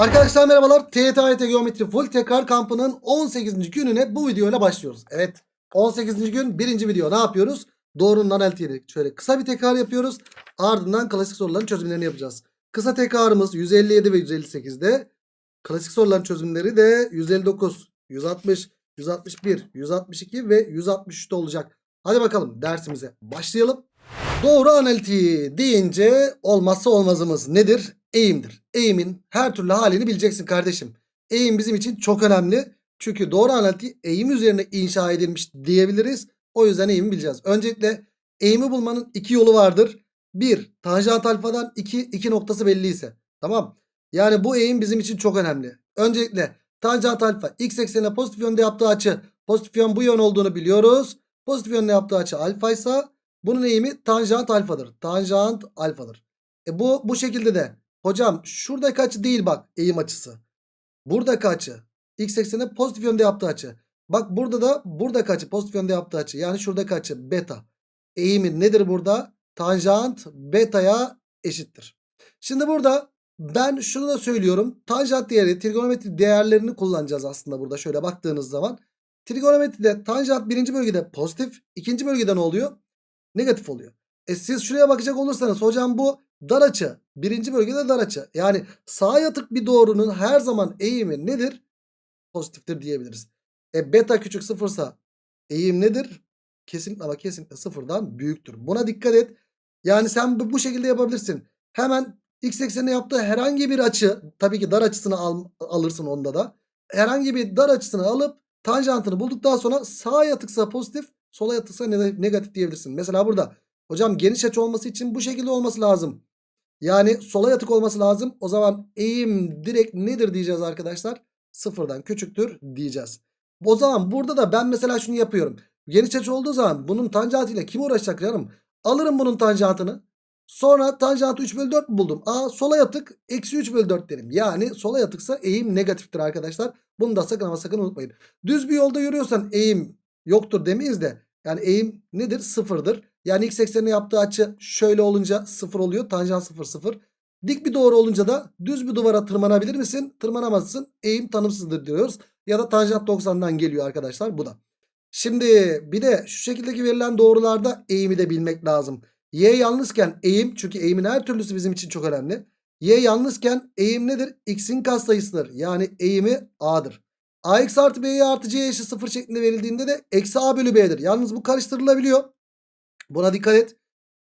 Arkadaşlar merhabalar. TYT Geometri Full Tekrar Kampı'nın 18. gününe bu videoyla başlıyoruz. Evet 18. gün birinci video ne yapıyoruz? Doğrunun analitiğini şöyle kısa bir tekrar yapıyoruz. Ardından klasik soruların çözümlerini yapacağız. Kısa tekrarımız 157 ve 158'de. Klasik soruların çözümleri de 159, 160, 161, 162 ve 163'te olacak. Hadi bakalım dersimize başlayalım. Doğru analitiği deyince olmazsa olmazımız nedir? Eğimdir. Eğimin her türlü halini bileceksin kardeşim. Eğim bizim için çok önemli. Çünkü doğru analitiği eğim üzerine inşa edilmiş diyebiliriz. O yüzden eğimi bileceğiz. Öncelikle eğimi bulmanın iki yolu vardır. Bir, tanjant alfadan iki, iki noktası belli ise. Tamam. Yani bu eğim bizim için çok önemli. Öncelikle tanjant alfa x eksenine pozitif yönde yaptığı açı pozitif yön bu yön olduğunu biliyoruz. Pozitif yönde yaptığı açı alfa ise bunun eğimi tanjant alfadır. Tanjant alfadır. E bu bu şekilde de hocam şuradaki açı değil bak eğim açısı. Buradaki açı x eksenine pozitif yönde yaptığı açı. Bak burada da buradaki açı pozitif yönde yaptığı açı. Yani şuradaki açı beta. Eğimi nedir burada? Tanjant beta'ya eşittir. Şimdi burada ben şunu da söylüyorum. Tanjant değeri trigonometri değerlerini kullanacağız aslında burada şöyle baktığınız zaman. Trigonometride tanjant birinci bölgede pozitif. ikinci bölgede ne oluyor? Negatif oluyor. E siz şuraya bakacak olursanız hocam bu dar açı. Birinci bölgede dar açı. Yani sağa yatık bir doğrunun her zaman eğimi nedir? Pozitiftir diyebiliriz. E beta küçük sıfırsa eğim nedir? Kesinlikle ama kesinlikle sıfırdan büyüktür. Buna dikkat et. Yani sen bu, şekilde yapabilirsin. Hemen x eksenine yaptığı herhangi bir açı tabii ki dar açısını al, alırsın onda da. Herhangi bir dar açısını alıp tanjantını bulduktan sonra sağa yatıksa pozitif sola yatıksa ne- negatif diyebilirsin. Mesela burada hocam geniş açı olması için bu şekilde olması lazım. Yani sola yatık olması lazım. O zaman eğim direkt nedir diyeceğiz arkadaşlar? Sıfırdan küçüktür diyeceğiz. O zaman burada da ben mesela şunu yapıyorum. Geniş açı olduğu zaman bunun tanjantıyla kim uğraşacak canım? Alırım bunun tanjantını. Sonra tanjantı 3 bölü 4 mü buldum? Aa sola yatık eksi 3 bölü 4 derim. Yani sola yatıksa eğim negatiftir arkadaşlar. Bunu da sakın ama sakın unutmayın. Düz bir yolda yürüyorsan eğim yoktur demeyiz de. Yani eğim nedir? Sıfırdır. Yani x eksenine yaptığı açı şöyle olunca sıfır oluyor. Tanjant sıfır sıfır. Dik bir doğru olunca da düz bir duvara tırmanabilir misin? Tırmanamazsın. Eğim tanımsızdır diyoruz. Ya da tanjant 90'dan geliyor arkadaşlar bu da. Şimdi bir de şu şekildeki verilen doğrularda eğimi de bilmek lazım. Y yalnızken eğim çünkü eğimin her türlüsü bizim için çok önemli. Y yalnızken eğim nedir? X'in katsayısıdır. Yani eğimi A'dır. AX artı B'ye artı C eşit 0 şeklinde verildiğinde de eksi A bölü B'dir. Yalnız bu karıştırılabiliyor. Buna dikkat et.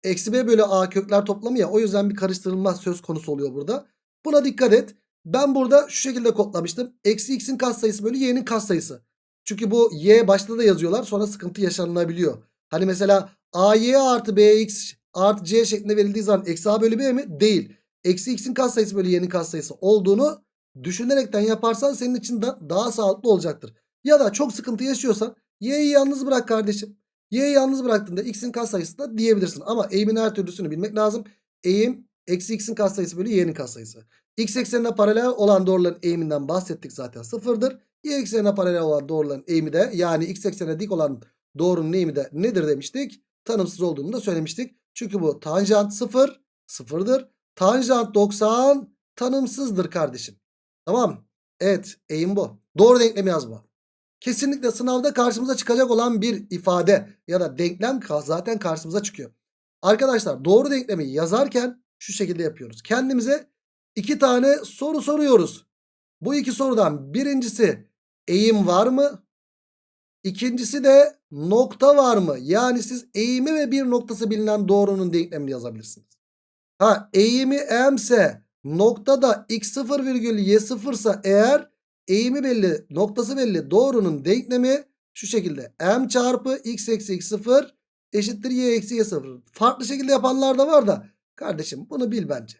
Eksi B bölü A kökler toplamı ya. O yüzden bir karıştırılma söz konusu oluyor burada. Buna dikkat et. Ben burada şu şekilde kodlamıştım. Eksi X'in katsayısı bölü Y'nin katsayısı. Çünkü bu Y başta da yazıyorlar. Sonra sıkıntı yaşanılabiliyor. Hani mesela AY artı BX artı C şeklinde verildiği zaman eksi A bölü B mi? Değil. Eksi X'in katsayısı bölü Y'nin katsayısı olduğunu düşünerekten yaparsan senin için de daha sağlıklı olacaktır. Ya da çok sıkıntı yaşıyorsan Y'yi yalnız bırak kardeşim. Y'yi yalnız bıraktığında X'in katsayısı da diyebilirsin. Ama eğimin her türlüsünü bilmek lazım. Eğim eksi X'in katsayısı bölü Y'nin katsayısı. X eksenine paralel olan doğruların eğiminden bahsettik zaten sıfırdır. Y eksenine paralel olan doğruların eğimi de yani X eksenine dik olan doğrunun eğimi de nedir demiştik? Tanımsız olduğunu da söylemiştik. Çünkü bu tanjant sıfır sıfırdır. Tanjant 90 tanımsızdır kardeşim. Tamam. Evet eğim bu. Doğru denklemi yaz bu. Kesinlikle sınavda karşımıza çıkacak olan bir ifade ya da denklem zaten karşımıza çıkıyor. Arkadaşlar doğru denklemi yazarken şu şekilde yapıyoruz. Kendimize iki tane soru soruyoruz. Bu iki sorudan birincisi eğim var mı? İkincisi de nokta var mı? Yani siz eğimi ve bir noktası bilinen doğrunun denklemini yazabilirsiniz. Ha eğimi m ise noktada x0 virgül y0 ise eğer eğimi belli noktası belli doğrunun denklemi şu şekilde m çarpı x eksi x0 eşittir y eksi y0. Farklı şekilde yapanlar da var da kardeşim bunu bil bence.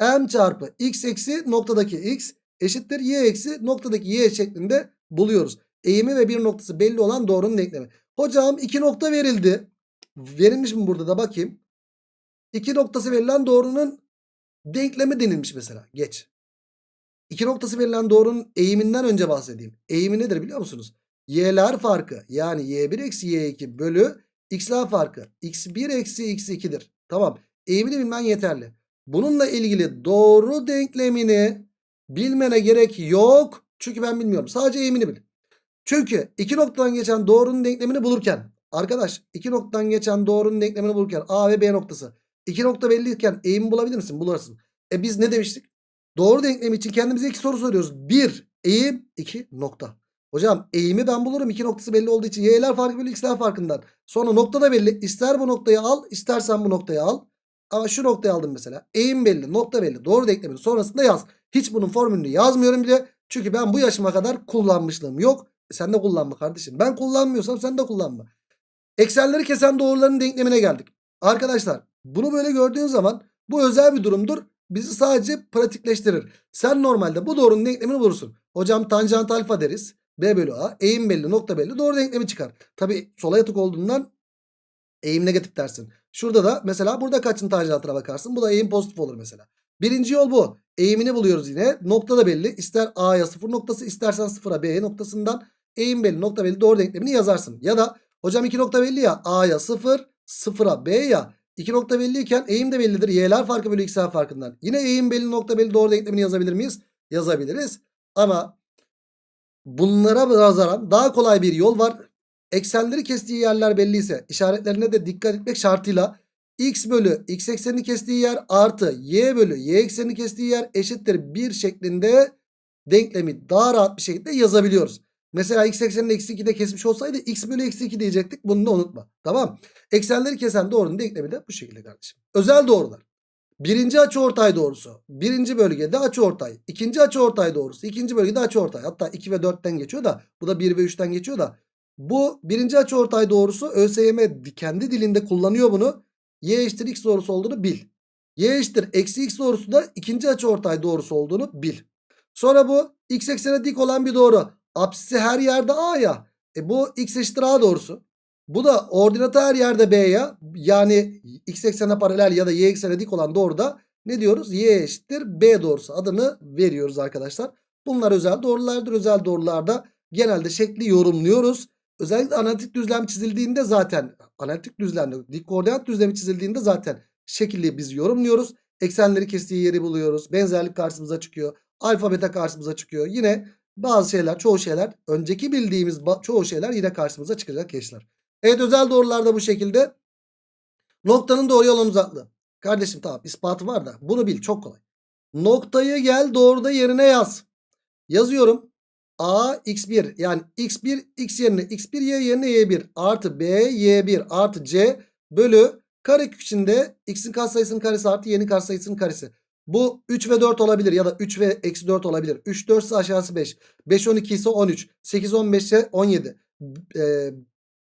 m çarpı x eksi noktadaki x eşittir y eksi noktadaki y şeklinde buluyoruz. Eğimi ve bir noktası belli olan doğrunun denklemi. Hocam iki nokta verildi. Verilmiş mi burada da bakayım. İki noktası verilen doğrunun denklemi denilmiş mesela. Geç. İki noktası verilen doğrunun eğiminden önce bahsedeyim. Eğimi nedir biliyor musunuz? Y'ler farkı yani y1 eksi y2 bölü x'ler farkı. x1 eksi x2'dir. Tamam. Eğimini bilmen yeterli. Bununla ilgili doğru denklemini Bilmene gerek yok. Çünkü ben bilmiyorum. Sadece eğimini bil. Çünkü iki noktadan geçen doğrunun denklemini bulurken arkadaş iki noktadan geçen doğrunun denklemini bulurken A ve B noktası iki nokta belliyken eğimi bulabilir misin? Bulursun. E biz ne demiştik? Doğru denklemi için kendimize iki soru soruyoruz. Bir eğim iki nokta. Hocam eğimi ben bulurum. iki noktası belli olduğu için y'ler farkı bölü x'ler farkından. Sonra nokta da belli. İster bu noktayı al istersen bu noktayı al. Ama şu noktayı aldım mesela. Eğim belli nokta belli. Doğru denklemin sonrasında yaz. Hiç bunun formülünü yazmıyorum bile. Çünkü ben bu yaşıma kadar kullanmışlığım yok. E sen de kullanma kardeşim. Ben kullanmıyorsam sen de kullanma. Eksenleri kesen doğruların denklemine geldik. Arkadaşlar bunu böyle gördüğün zaman bu özel bir durumdur. Bizi sadece pratikleştirir. Sen normalde bu doğrunun denklemini bulursun. Hocam tanjant alfa deriz. B bölü A. Eğim belli nokta belli. Doğru denklemi çıkar. Tabi sola yatık olduğundan eğim negatif dersin. Şurada da mesela burada kaçın tanjantına bakarsın. Bu da eğim pozitif olur mesela. Birinci yol bu. Eğimini buluyoruz yine. Nokta da belli. İster A'ya sıfır noktası istersen sıfıra B noktasından eğim belli nokta belli doğru denklemini yazarsın. Ya da hocam iki nokta belli ya A'ya sıfır sıfıra B ya iki nokta belliyken eğim de bellidir. Y'ler farkı bölü x'ler farkından. Yine eğim belli nokta belli doğru denklemini yazabilir miyiz? Yazabiliriz. Ama bunlara nazaran daha kolay bir yol var. Eksenleri kestiği yerler belliyse işaretlerine de dikkat etmek şartıyla x bölü x eksenini kestiği yer artı y bölü y eksenini kestiği yer eşittir 1 şeklinde denklemi daha rahat bir şekilde yazabiliyoruz. Mesela x eksenini eksi 2'de kesmiş olsaydı x bölü eksi 2 diyecektik. Bunu da unutma. Tamam. Eksenleri kesen doğrunun denklemi de bu şekilde kardeşim. Özel doğrular. Birinci açıortay doğrusu. Birinci bölgede açıortay. İkinci açıortay doğrusu. ikinci bölgede açıortay. Hatta 2 ve 4'ten geçiyor da. Bu da 1 ve 3'ten geçiyor da. Bu birinci açıortay doğrusu ÖSYM kendi dilinde kullanıyor bunu. Y eşittir x doğrusu olduğunu bil. Y eşittir eksi x doğrusu da ikinci açıortay doğrusu olduğunu bil. Sonra bu x eksene dik olan bir doğru. Apsisi her yerde A ya. E bu x eşittir A doğrusu. Bu da ordinatı her yerde B ya. Yani x eksene paralel ya da y eksene dik olan doğruda ne diyoruz? Y eşittir B doğrusu adını veriyoruz arkadaşlar. Bunlar özel doğrulardır. Özel doğrularda genelde şekli yorumluyoruz. Özellikle analitik düzlem çizildiğinde zaten analitik düzlemde dik koordinat düzlemi çizildiğinde zaten şekilli biz yorumluyoruz. Eksenleri kestiği yeri buluyoruz. Benzerlik karşımıza çıkıyor. Alfa beta karşımıza çıkıyor. Yine bazı şeyler çoğu şeyler önceki bildiğimiz çoğu şeyler yine karşımıza çıkacak gençler. Evet özel doğrularda bu şekilde. Noktanın doğru olan uzaklığı. Kardeşim tamam ispatı var da bunu bil çok kolay. Noktayı gel doğruda yerine yaz. Yazıyorum. A x1 yani x1 x yerine x1 y yerine y1 artı b y1 artı c bölü karekök içinde x'in katsayısının karesi artı y'nin katsayısının karesi. Bu 3 ve 4 olabilir ya da 3 ve eksi 4 olabilir. 3 4 ise aşağısı 5. 5 12 ise 13. 8 15 ise 17. Ee,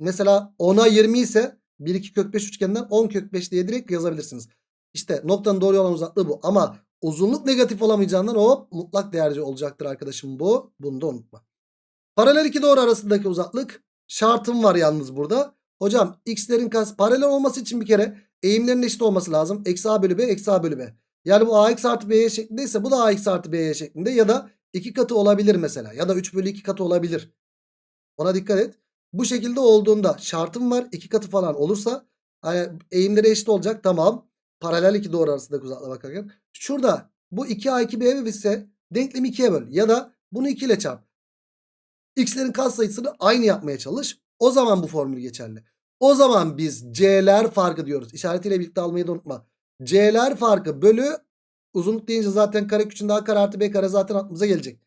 mesela 10'a 20 ise 1 2 kök 5 üçgeninden 10 kök 5 diye direkt yazabilirsiniz. İşte noktanın doğru olan uzaklığı bu. Ama uzunluk negatif olamayacağından o mutlak değerci olacaktır arkadaşım bu. Bunu da unutma. Paralel iki doğru arasındaki uzaklık şartım var yalnız burada. Hocam x'lerin paralel olması için bir kere eğimlerin eşit olması lazım. Eksi a bölü b eksi a bölü b. Yani bu ax artı b'ye şeklindeyse bu da ax artı b'ye şeklinde ya da 2 katı olabilir mesela. Ya da 3 bölü 2 katı olabilir. Ona dikkat et. Bu şekilde olduğunda şartım var. 2 katı falan olursa hani eğimleri eşit olacak. Tamam. Paralel iki doğru arasındaki uzaklığa bakarken. Şurada bu 2a2b ise denklemi 2'ye böl. Ya da bunu 2 ile çarp. X'lerin katsayısını aynı yapmaya çalış. O zaman bu formül geçerli. O zaman biz c'ler farkı diyoruz. İşaretiyle birlikte almayı da unutma. C'ler farkı bölü uzunluk deyince zaten kare küçüğünde a kare artı b kare zaten aklımıza gelecek.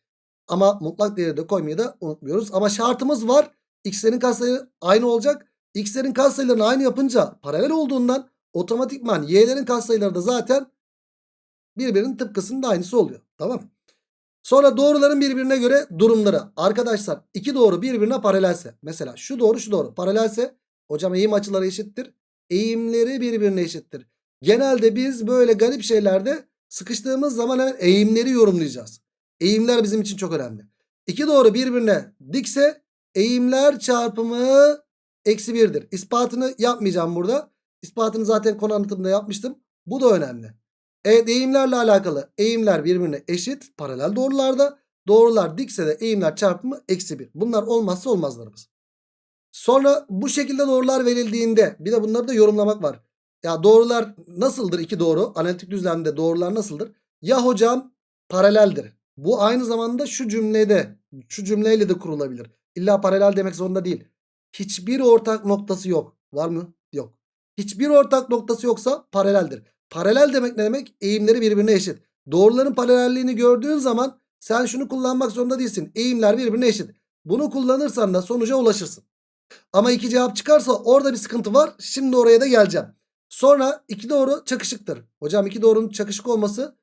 Ama mutlak değeri de koymayı da unutmuyoruz. Ama şartımız var. X'lerin katsayıları aynı olacak. X'lerin katsayılarını aynı yapınca paralel olduğundan otomatikman y'lerin katsayıları da zaten birbirinin tıpkısının da aynısı oluyor. Tamam Sonra doğruların birbirine göre durumları. Arkadaşlar iki doğru birbirine paralelse. Mesela şu doğru şu doğru paralelse hocam eğim açıları eşittir. Eğimleri birbirine eşittir. Genelde biz böyle garip şeylerde sıkıştığımız zaman hemen eğimleri yorumlayacağız. Eğimler bizim için çok önemli. İki doğru birbirine dikse eğimler çarpımı eksi birdir. İspatını yapmayacağım burada. İspatını zaten konu anlatımında yapmıştım. Bu da önemli. Evet eğimlerle alakalı eğimler birbirine eşit paralel doğrularda. Doğrular dikse de eğimler çarpımı eksi 1. Bunlar olmazsa olmazlarımız. Sonra bu şekilde doğrular verildiğinde bir de bunları da yorumlamak var. Ya doğrular nasıldır iki doğru? Analitik düzlemde doğrular nasıldır? Ya hocam paraleldir. Bu aynı zamanda şu cümlede şu cümleyle de kurulabilir. İlla paralel demek zorunda değil. Hiçbir ortak noktası yok. Var mı? Yok. Hiçbir ortak noktası yoksa paraleldir. Paralel demek ne demek? Eğimleri birbirine eşit. Doğruların paralelliğini gördüğün zaman sen şunu kullanmak zorunda değilsin. Eğimler birbirine eşit. Bunu kullanırsan da sonuca ulaşırsın. Ama iki cevap çıkarsa orada bir sıkıntı var. Şimdi oraya da geleceğim. Sonra iki doğru çakışıktır. Hocam iki doğrunun çakışık olması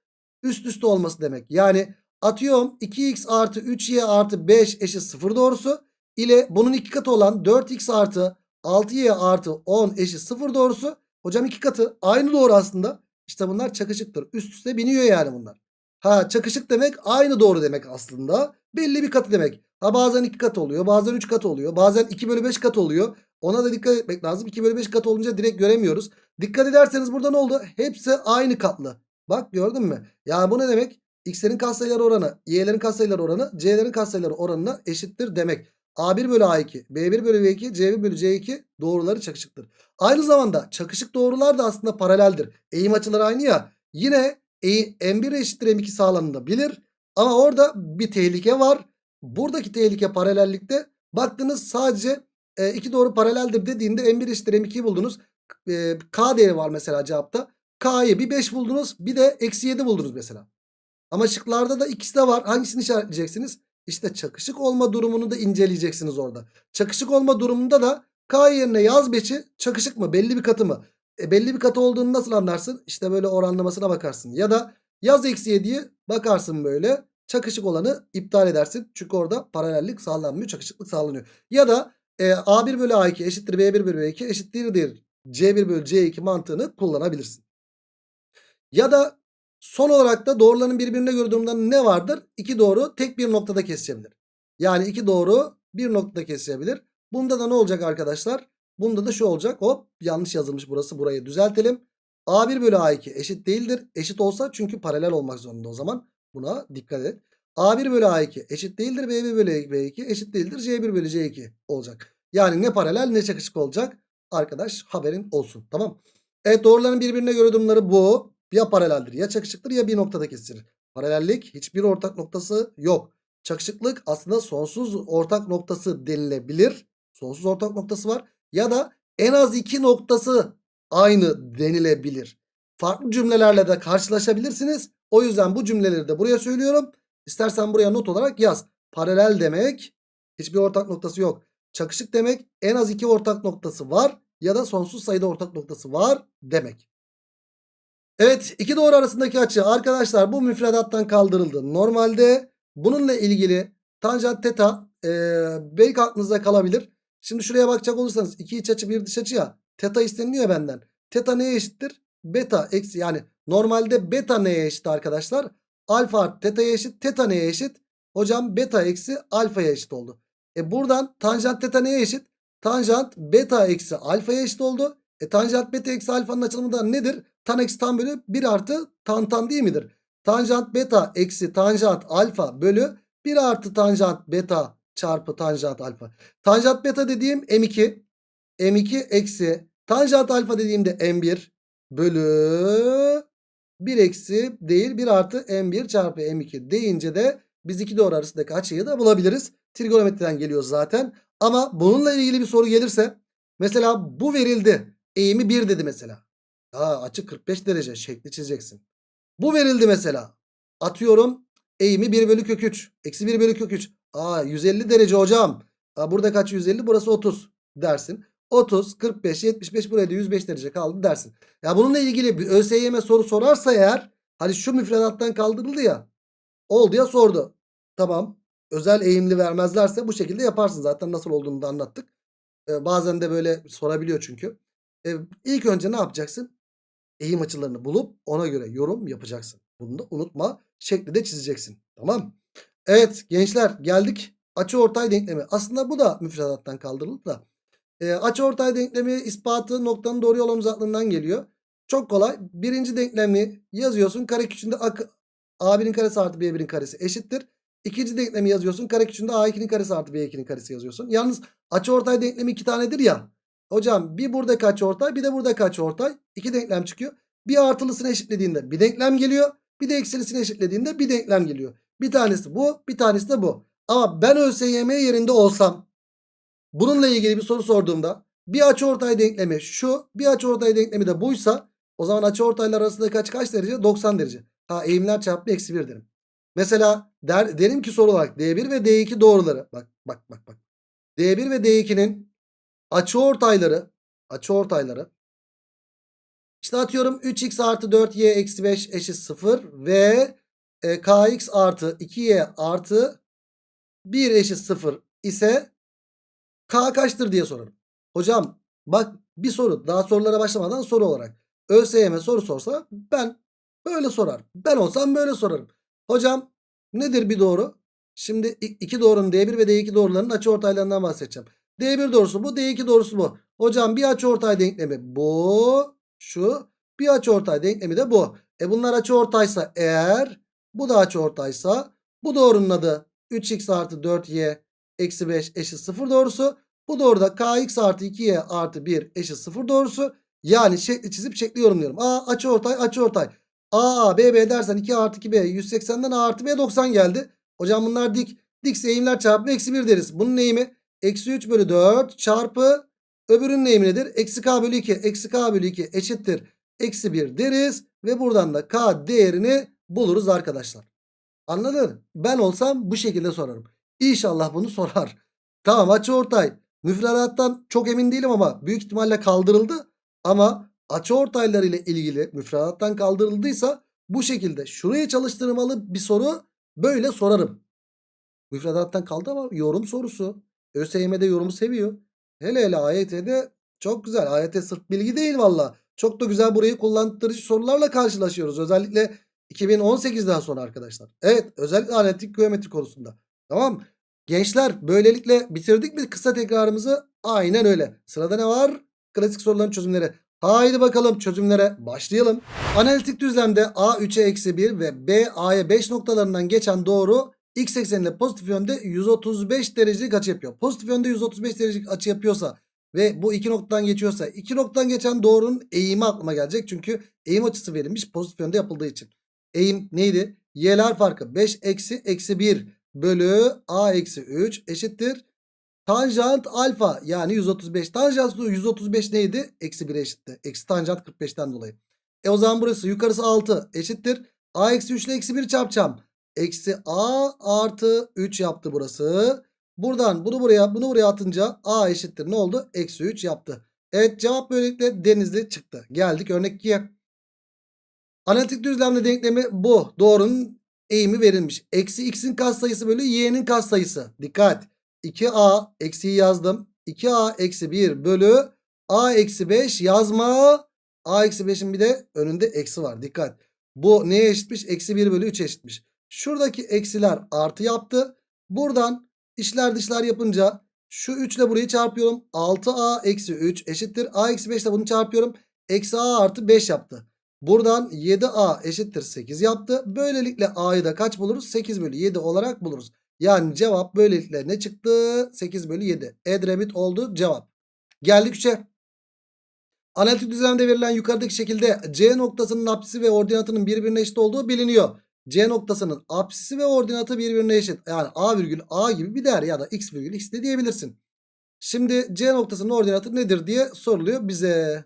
üst üste olması demek. Yani atıyorum 2x artı 3y artı 5 eşit 0 doğrusu ile bunun iki katı olan 4x artı 6y artı 10 eşit 0 doğrusu. Hocam iki katı aynı doğru aslında. İşte bunlar çakışıktır. Üst üste biniyor yani bunlar. Ha çakışık demek aynı doğru demek aslında. Belli bir katı demek. Ha bazen 2 kat oluyor. Bazen 3 kat oluyor. Bazen 2 bölü 5 kat oluyor. Ona da dikkat etmek lazım. 2 bölü 5 kat olunca direkt göremiyoruz. Dikkat ederseniz burada ne oldu? Hepsi aynı katlı. Bak gördün mü? Yani bu ne demek? X'lerin katsayıları oranı, Y'lerin katsayıları oranı, C'lerin katsayıları oranına eşittir demek. A1 bölü A2, B1 bölü B2, C1 bölü C2 doğruları çakışıktır. Aynı zamanda çakışık doğrular da aslında paraleldir. Eğim açıları aynı ya. Yine e, M1 eşittir M2 sağlanında bilir. Ama orada bir tehlike var. Buradaki tehlike paralellikte baktınız sadece e, iki doğru paraleldir dediğinde M1 eşittir M2'yi buldunuz. E, K değeri var mesela cevapta. K'yı bir 5 buldunuz bir de eksi 7 buldunuz mesela. Ama şıklarda da ikisi de var. Hangisini işaretleyeceksiniz? İşte çakışık olma durumunu da inceleyeceksiniz orada. Çakışık olma durumunda da K yerine yaz 5'i çakışık mı? Belli bir katı mı? E, belli bir katı olduğunu nasıl anlarsın? İşte böyle oranlamasına bakarsın. Ya da yaz eksi 7'yi bakarsın böyle. Çakışık olanı iptal edersin. Çünkü orada paralellik sağlanmıyor. Çakışıklık sağlanıyor. Ya da e, A1 bölü A2 eşittir B1 bölü B2 eşittir C1 bölü C2 mantığını kullanabilirsin. Ya da son olarak da doğruların birbirine göre durumunda ne vardır? İki doğru tek bir noktada kesişebilir. Yani iki doğru bir noktada kesişebilir. Bunda da ne olacak arkadaşlar? Bunda da şu olacak. Hop yanlış yazılmış burası. Burayı düzeltelim. A1 bölü A2 eşit değildir. Eşit olsa çünkü paralel olmak zorunda o zaman. Buna dikkat et. A1 bölü A2 eşit değildir. B1 bölü B2 eşit değildir. C1 bölü C2 olacak. Yani ne paralel ne çakışık olacak. Arkadaş haberin olsun. Tamam. Evet doğruların birbirine göre durumları bu. Ya paraleldir ya çakışıktır ya bir noktada kesilir. Paralellik hiçbir ortak noktası yok. Çakışıklık aslında sonsuz ortak noktası denilebilir. Sonsuz ortak noktası var. Ya da en az iki noktası aynı denilebilir. Farklı cümlelerle de karşılaşabilirsiniz. O yüzden bu cümleleri de buraya söylüyorum. İstersen buraya not olarak yaz. Paralel demek hiçbir ortak noktası yok. Çakışık demek en az iki ortak noktası var ya da sonsuz sayıda ortak noktası var demek. Evet iki doğru arasındaki açı arkadaşlar bu müfredattan kaldırıldı. Normalde bununla ilgili tanjant teta e, belki aklınızda kalabilir. Şimdi şuraya bakacak olursanız iki iç açı bir dış açı ya. Teta isteniliyor benden. Teta neye eşittir? Beta eksi yani normalde beta neye eşit arkadaşlar? Alfa artı teta'ya eşit. Teta neye eşit? Hocam beta eksi alfaya eşit oldu. E buradan tanjant teta neye eşit? Tanjant beta eksi alfaya eşit oldu. E tanjant beta eksi alfanın açılımı da nedir? Tan eksi tan bölü 1 artı tan tan değil midir? Tanjant beta eksi tanjant alfa bölü 1 artı tanjant beta çarpı tanjant alfa. Tanjant beta dediğim M2. M2 eksi tanjant alfa dediğimde M1 bölü 1 eksi değil 1 artı M1 çarpı M2 deyince de biz iki doğru arasındaki açıyı da bulabiliriz. Trigonometriden geliyor zaten. Ama bununla ilgili bir soru gelirse mesela bu verildi. Eğimi 1 dedi mesela. Aa, açı 45 derece şekli çizeceksin. Bu verildi mesela. Atıyorum eğimi 1 bölü kök 3. Eksi 1 bölü kök 3. Aa 150 derece hocam. Aa, burada kaç 150 burası 30 dersin. 30, 45, 75 buraya da 105 derece kaldı dersin. Ya bununla ilgili bir ÖSYM soru sorarsa eğer hani şu müfredattan kaldırıldı ya oldu ya sordu. Tamam özel eğimli vermezlerse bu şekilde yaparsın zaten nasıl olduğunu da anlattık. Ee, bazen de böyle sorabiliyor çünkü. Ee, ilk önce ne yapacaksın? Eğim açılarını bulup ona göre yorum yapacaksın. Bunu da unutma şekli de çizeceksin. Tamam. Evet gençler geldik açı ortay denklemi. Aslında bu da müfredattan kaldırıldı da. E, ortay denklemi ispatı noktanın doğru yol uzaklığından geliyor. Çok kolay. Birinci denklemi yazıyorsun. Kare küçüğünde A1'in karesi artı B1'in karesi eşittir. İkinci denklemi yazıyorsun. Kare küçüğünde A2'nin karesi artı B2'nin karesi yazıyorsun. Yalnız açı ortay denklemi iki tanedir ya. Hocam bir burada açı ortay bir de burada açı ortay. İki denklem çıkıyor. Bir artılısını eşitlediğinde bir denklem geliyor. Bir de eksilisini eşitlediğinde bir denklem geliyor. Bir tanesi bu bir tanesi de bu. Ama ben ÖSYM yerinde olsam bununla ilgili bir soru sorduğumda bir açıortay denklemi şu bir açıortay denklemi de buysa o zaman açıortaylar arasındaki açı kaç derece? 90 derece. Ha eğimler çarpımı eksi 1 derim. Mesela der, derim ki soru olarak D1 ve D2 doğruları. Bak bak bak bak. D1 ve D2'nin açıortayları açıortayları işte atıyorum 3x artı 4y eksi 5 eşit 0 ve e, kx artı 2y artı 1 eşit 0 ise k kaçtır diye sorarım. Hocam bak bir soru daha sorulara başlamadan soru olarak. ÖSYM soru sorsa ben böyle sorar. Ben olsam böyle sorarım. Hocam nedir bir doğru? Şimdi iki doğrunun D1 ve D2 doğrularının açıortaylarından bahsedeceğim. D1 doğrusu bu D2 doğrusu bu. Hocam bir açıortay denklemi bu şu bir açıortay denklemi de bu. E bunlar açıortaysa eğer bu da açıortaysa bu doğrunun adı 3x artı 4y eksi 5 eşit 0 doğrusu. Bu doğruda kx artı 2y artı 1 eşit 0 doğrusu. Yani şekli çizip şekli yorumluyorum. A açıortay açıortay. A A B B dersen 2 artı 2 B 180'den A artı B 90 geldi. Hocam bunlar dik. Dikse eğimler çarpımı eksi 1 deriz. Bunun eğimi eksi 3 bölü 4 çarpı öbürünün eğimi nedir? Eksi K bölü 2. Eksi K bölü 2 eşittir. Eksi 1 deriz. Ve buradan da K değerini buluruz arkadaşlar. Anladın? Ben olsam bu şekilde sorarım. İnşallah bunu sorar. Tamam açıortay. Müfredattan çok emin değilim ama büyük ihtimalle kaldırıldı. Ama açıortaylar ile ilgili müfredattan kaldırıldıysa bu şekilde şuraya çalıştırmalı bir soru böyle sorarım. Müfredattan kaldı ama yorum sorusu. ÖSYM'de yorumu seviyor. Hele hele AYT'de çok güzel. AYT sırf bilgi değil valla. Çok da güzel burayı kullandırıcı sorularla karşılaşıyoruz. Özellikle 2018'den sonra arkadaşlar. Evet özellikle analitik geometri konusunda. Tamam Gençler böylelikle bitirdik mi kısa tekrarımızı? Aynen öyle. Sırada ne var? Klasik soruların çözümleri. Haydi bakalım çözümlere başlayalım. Analitik düzlemde A 3'e eksi 1 ve B A'ya 5 noktalarından geçen doğru x ekseninde pozitif yönde 135 derecelik açı yapıyor. Pozitif yönde 135 derecelik açı yapıyorsa ve bu iki noktadan geçiyorsa iki noktadan geçen doğrunun eğimi aklıma gelecek. Çünkü eğim açısı verilmiş pozitif yönde yapıldığı için. Eğim neydi? Y'ler farkı 5 eksi eksi 1 bölü a eksi 3 eşittir. Tanjant alfa yani 135. Tanjant 135 neydi? Eksi 1'e eşitti. Eksi tanjant 45'ten dolayı. E o zaman burası yukarısı 6 eşittir. a eksi 3 ile eksi 1 çarpacağım. Eksi a artı 3 yaptı burası. Buradan bunu buraya bunu buraya atınca a eşittir ne oldu? Eksi 3 yaptı. Evet cevap böylelikle denizli çıktı. Geldik örnek 2'ye. Analitik düzlemde denklemi bu. Doğrunun eğimi verilmiş. Eksi x'in katsayısı bölü y'nin katsayısı. Dikkat. 2a eksiyi yazdım. 2a eksi 1 bölü a eksi 5 yazma. a eksi 5'in bir de önünde eksi var. Dikkat. Bu neye eşitmiş? Eksi 1 bölü 3 eşitmiş. Şuradaki eksiler artı yaptı. Buradan işler dışlar yapınca şu 3 ile burayı çarpıyorum. 6a eksi 3 eşittir. a eksi 5 ile bunu çarpıyorum. Eksi a artı 5 yaptı. Buradan 7a eşittir 8 yaptı. Böylelikle a'yı da kaç buluruz? 8 bölü 7 olarak buluruz. Yani cevap böylelikle ne çıktı? 8 bölü 7. Edremit oldu cevap. Geldik 3'e. Analitik düzlemde verilen yukarıdaki şekilde C noktasının apsisi ve ordinatının birbirine eşit olduğu biliniyor. C noktasının apsisi ve ordinatı birbirine eşit. Yani A virgül A gibi bir değer ya da X virgül X de diyebilirsin. Şimdi C noktasının ordinatı nedir diye soruluyor bize.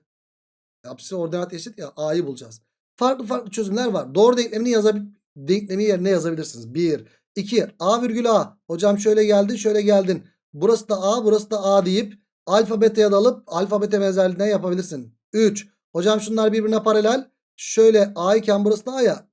Apsisi ordinat eşit ya A'yı bulacağız. Farklı farklı çözümler var. Doğru denklemini yazabil denklemi yerine yazabilirsiniz. 1, 2, A virgül A. Hocam şöyle geldin şöyle geldin. Burası da A burası da A deyip alfa beta'ya da alıp alfa beta benzerliğinden yapabilirsin. 3. Hocam şunlar birbirine paralel. Şöyle A iken burası da A ya.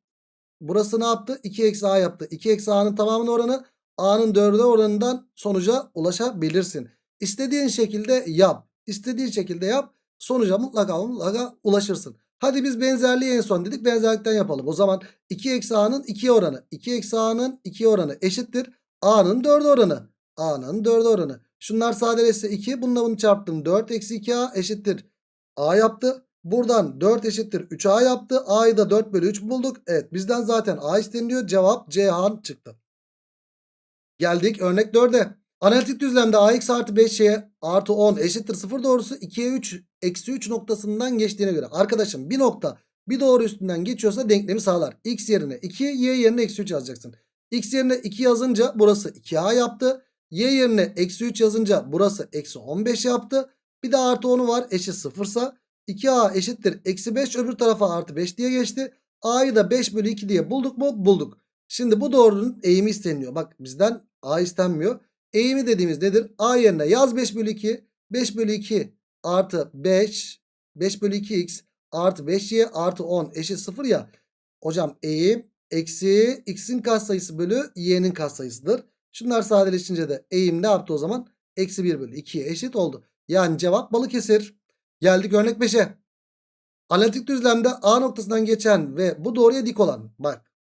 Burası ne yaptı? 2 eksi A yaptı. 2 eksi A'nın tamamının oranı A'nın 4'e oranından sonuca ulaşabilirsin. İstediğin şekilde yap. İstediğin şekilde yap. Sonuca mutlaka mutlaka ulaşırsın. Hadi biz benzerliği en son dedik. Benzerlikten yapalım. O zaman 2 eksi A'nın 2 oranı. 2 eksi A'nın 2 oranı eşittir. A'nın 4 oranı. A'nın 4 oranı. Şunlar sadeleşse 2. Bununla bunu çarptım. 4 eksi 2A eşittir. A yaptı. Buradan 4 eşittir 3A yaptı. A'yı da 4 bölü 3 bulduk. Evet bizden zaten A isteniliyor. Cevap Ceyhan çıktı. Geldik örnek 4'e. Analitik düzlemde ax artı 5y artı 10 eşittir 0 doğrusu 2'ye 3 eksi 3 noktasından geçtiğine göre. Arkadaşım bir nokta bir doğru üstünden geçiyorsa denklemi sağlar. x yerine 2 y yerine eksi 3 yazacaksın. X yerine 2 yazınca burası 2A yaptı. Y yerine eksi 3 yazınca burası eksi 15 yaptı. Bir de artı 10'u var eşit 0 ise 2A eşittir eksi 5 öbür tarafa artı 5 diye geçti. A'yı da 5 bölü 2 diye bulduk mu? Bulduk. Şimdi bu doğrunun eğimi isteniyor. Bak bizden A istenmiyor. Eğimi dediğimiz nedir? A yerine yaz 5 bölü 2. 5 bölü 2 artı 5. 5 bölü 2x artı 5y artı 10 eşit 0 ya. Hocam eğim eksi x'in katsayısı bölü y'nin katsayısıdır. Şunlar sadeleşince de eğim ne yaptı o zaman? Eksi 1 bölü 2'ye eşit oldu. Yani cevap Balıkesir. Geldik örnek 5'e. Analitik düzlemde A noktasından geçen ve bu doğruya dik olan. Bak.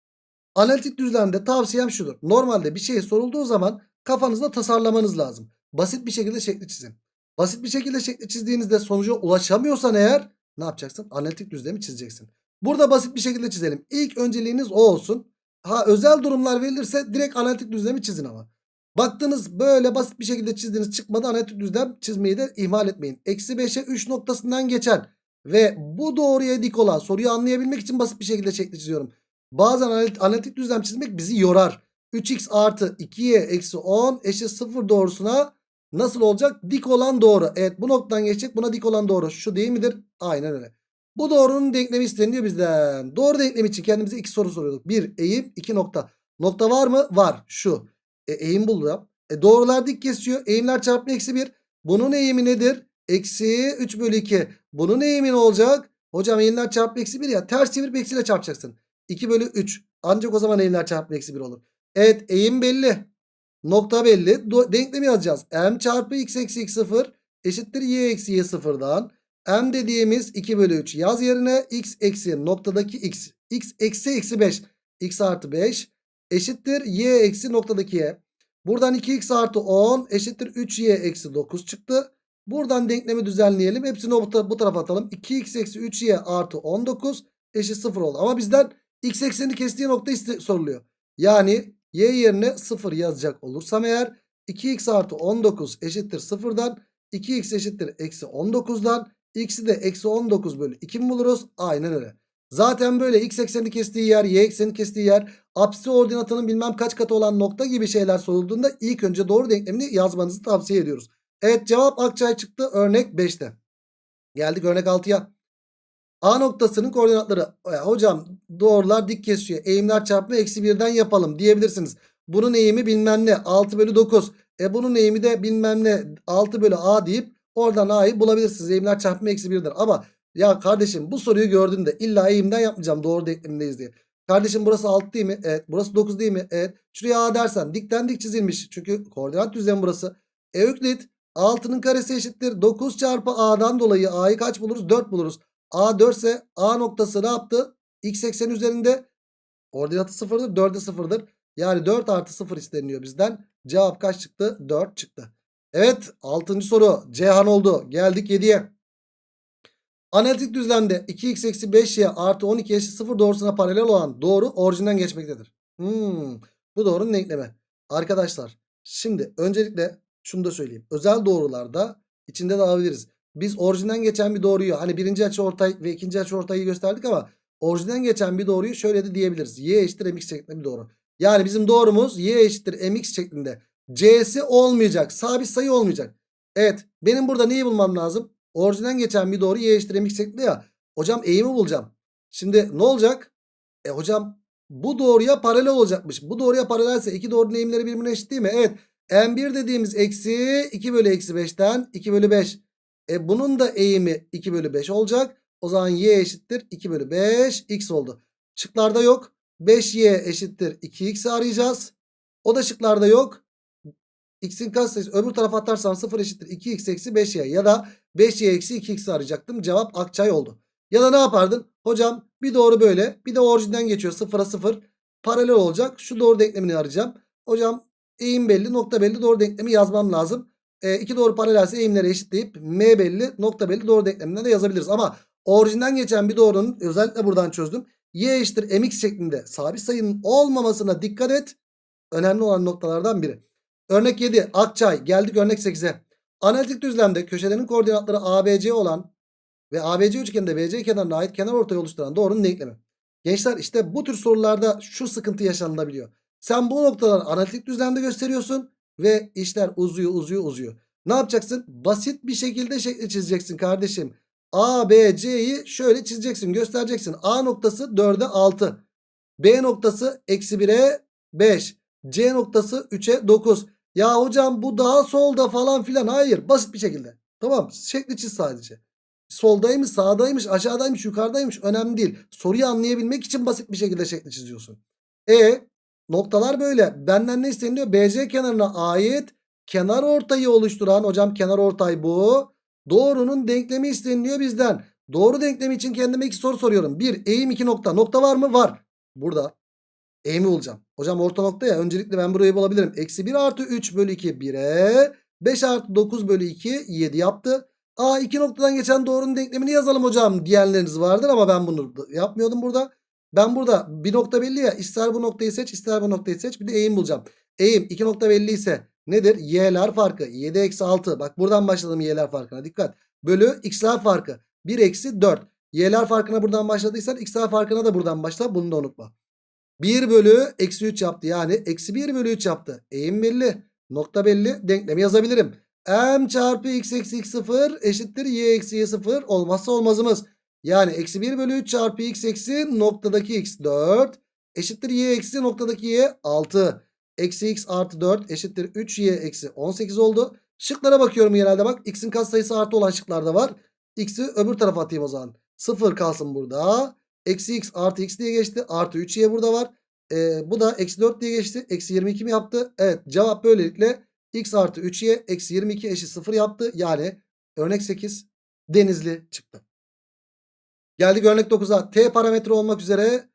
Analitik düzlemde tavsiyem şudur. Normalde bir şey sorulduğu zaman kafanızda tasarlamanız lazım. Basit bir şekilde şekli çizin. Basit bir şekilde şekli çizdiğinizde sonuca ulaşamıyorsan eğer ne yapacaksın? Analitik düzlemi çizeceksin. Burada basit bir şekilde çizelim. İlk önceliğiniz o olsun. Ha özel durumlar verilirse direkt analitik düzlemi çizin ama. Baktınız böyle basit bir şekilde çizdiğiniz çıkmadı analitik düzlem çizmeyi de ihmal etmeyin. Eksi 5'e 3 noktasından geçen ve bu doğruya dik olan soruyu anlayabilmek için basit bir şekilde şekli çiziyorum. Bazen analitik düzlem çizmek bizi yorar. 3x artı 2y eksi 10 eşit 0 doğrusuna nasıl olacak? Dik olan doğru. Evet bu noktadan geçecek buna dik olan doğru. Şu değil midir? Aynen öyle. Bu doğrunun denklemi isteniyor bizden. Doğru denklemi için kendimize iki soru soruyorduk. Bir eğim iki nokta. Nokta var mı? Var. Şu. E, eğim buldum. E, doğrular dik kesiyor. Eğimler çarpımı eksi 1. Bunun eğimi nedir? Eksi 3 bölü 2. Bunun eğimi ne olacak? Hocam eğimler çarpımı eksi 1 ya. Ters çevirip eksiyle çarpacaksın. 2 bölü 3. Ancak o zaman eğimler çarpımı eksi 1 olur. Evet eğim belli. Nokta belli. Denklemi yazacağız. M çarpı x eksi x 0 eşittir y eksi y 0'dan. M dediğimiz 2 bölü 3 yaz yerine x eksi noktadaki x. x eksi eksi 5. x artı 5 eşittir y eksi noktadaki y. Buradan 2x artı 10 eşittir 3y eksi 9 çıktı. Buradan denklemi düzenleyelim. Hepsini bu, bu tarafa atalım. 2x eksi 3y artı 19 eşit 0 oldu. Ama bizden x eksenini kestiği nokta soruluyor. Yani y yerine 0 yazacak olursam eğer 2x artı 19 eşittir 0'dan 2x eşittir eksi 19'dan x'i de eksi 19 bölü 2 mi buluruz? Aynen öyle. Zaten böyle x ekseni kestiği yer y ekseni kestiği yer apsisi ordinatının bilmem kaç katı olan nokta gibi şeyler sorulduğunda ilk önce doğru denklemini yazmanızı tavsiye ediyoruz. Evet cevap Akçay çıktı örnek 5'te. Geldik örnek 6'ya. A noktasının koordinatları. Ya hocam doğrular dik kesiyor. Eğimler çarpımı eksi 1'den yapalım diyebilirsiniz. Bunun eğimi bilmem ne 6 bölü 9. E bunun eğimi de bilmem ne 6 bölü A deyip oradan A'yı bulabilirsiniz. Eğimler çarpımı eksi 1'dir. Ama ya kardeşim bu soruyu gördüğünde illa eğimden yapmayacağım doğru denklemindeyiz diye. Kardeşim burası 6 değil mi? Evet. Burası 9 değil mi? Evet. Şuraya A dersen dikten dik çizilmiş. Çünkü koordinat düzlemi burası. E Öklit 6'nın karesi eşittir. 9 çarpı A'dan dolayı A'yı kaç buluruz? 4 buluruz. A 4 ise A noktası ne yaptı? X ekseni üzerinde ordinatı 0'dır. 4'e 0'dır. Yani 4 artı 0 isteniyor bizden. Cevap kaç çıktı? 4 çıktı. Evet 6. soru Cihan oldu. Geldik 7'ye. Analitik düzlemde 2x eksi 5y artı 12 eşit 0 doğrusuna paralel olan doğru orijinden geçmektedir. Hmm, bu doğrunun denklemi. Arkadaşlar şimdi öncelikle şunu da söyleyeyim. Özel doğrularda içinde de alabiliriz. Biz orijinden geçen bir doğruyu hani birinci açı ortay ve ikinci açı ortayı gösterdik ama orijinden geçen bir doğruyu şöyle de diyebiliriz. Y eşittir mx şeklinde bir doğru. Yani bizim doğrumuz y eşittir mx şeklinde. C'si olmayacak. Sabit sayı olmayacak. Evet benim burada neyi bulmam lazım? Orijinden geçen bir doğru y eşittir mx şeklinde ya. Hocam eğimi bulacağım. Şimdi ne olacak? E hocam bu doğruya paralel olacakmış. Bu doğruya paralelse iki doğrunun eğimleri birbirine eşit değil mi? Evet. M1 dediğimiz eksi 2 bölü eksi 5'ten 2 bölü 5. E bunun da eğimi 2 bölü 5 olacak. O zaman y eşittir 2 bölü 5 x oldu. Şıklarda yok. 5y eşittir 2x arayacağız. O da şıklarda yok. X'in katsayısı öbür tarafa atarsan 0 eşittir 2x eksi 5y ya da 5y eksi 2x arayacaktım. Cevap Akçay oldu. Ya da ne yapardın? Hocam bir doğru böyle bir de orijinden geçiyor 0'a 0 paralel olacak. Şu doğru denklemini arayacağım. Hocam eğim belli nokta belli doğru denklemi yazmam lazım. E, iki doğru paralelse eğimleri eşitleyip m belli nokta belli doğru denkleminden de yazabiliriz. Ama orijinden geçen bir doğrunun özellikle buradan çözdüm. y eşittir mx şeklinde sabit sayının olmamasına dikkat et. Önemli olan noktalardan biri. Örnek 7 Akçay geldik örnek 8'e. Analitik düzlemde köşelerin koordinatları ABC olan ve ABC üçgeninde BC kenarına ait kenar ortayı oluşturan doğrunun denklemi. Gençler işte bu tür sorularda şu sıkıntı yaşanılabiliyor. Sen bu noktaları analitik düzlemde gösteriyorsun. Ve işler uzuyor uzuyor uzuyor. Ne yapacaksın? Basit bir şekilde şekli çizeceksin kardeşim. A, B, C'yi şöyle çizeceksin göstereceksin. A noktası 4'e 6. B noktası eksi 1'e 5. C noktası 3'e 9. Ya hocam bu daha solda falan filan. Hayır basit bir şekilde. Tamam şekli çiz sadece. Soldaymış sağdaymış aşağıdaymış yukarıdaymış önemli değil. Soruyu anlayabilmek için basit bir şekilde şekli çiziyorsun. E noktalar böyle. Benden ne isteniyor? BC kenarına ait kenar ortayı oluşturan hocam kenar ortay bu. Doğrunun denklemi isteniliyor bizden. Doğru denklemi için kendime iki soru soruyorum. Bir eğim iki nokta. Nokta var mı? Var. Burada. Eğimi bulacağım. Hocam orta nokta ya. Öncelikle ben burayı bulabilirim. Eksi 1 artı 3 bölü 2 1'e. 5 artı 9 bölü 2 7 yaptı. Aa iki noktadan geçen doğrunun denklemini yazalım hocam diyenleriniz vardır ama ben bunu yapmıyordum burada. Ben burada bir nokta belli ya ister bu noktayı seç ister bu noktayı seç bir de eğim bulacağım. Eğim iki nokta belli ise nedir? Y'ler farkı 7 eksi 6 bak buradan başladım y'ler farkına dikkat. Bölü x'ler farkı 1 eksi 4. Y'ler farkına buradan başladıysan x'ler farkına da buradan başla bunu da unutma. 1 bölü eksi 3 yaptı yani eksi 1 bölü 3 yaptı. Eğim belli nokta belli denklemi yazabilirim. M çarpı x eksi x 0 eşittir y eksi y 0 olmazsa olmazımız. Yani eksi 1 bölü 3 çarpı x eksi noktadaki x 4 eşittir y eksi noktadaki y 6. Eksi x artı 4 eşittir 3y eksi 18 oldu. Şıklara bakıyorum genelde bak. X'in katsayısı artı olan şıklarda var. X'i öbür tarafa atayım o zaman. 0 kalsın burada. Eksi x artı x diye geçti. Artı 3y burada var. Ee, bu da eksi 4 diye geçti. Eksi 22 mi yaptı? Evet cevap böylelikle x artı 3y eksi 22 eşit 0 yaptı. Yani örnek 8 denizli çıktı. Geldik örnek 9'a. T parametre olmak üzere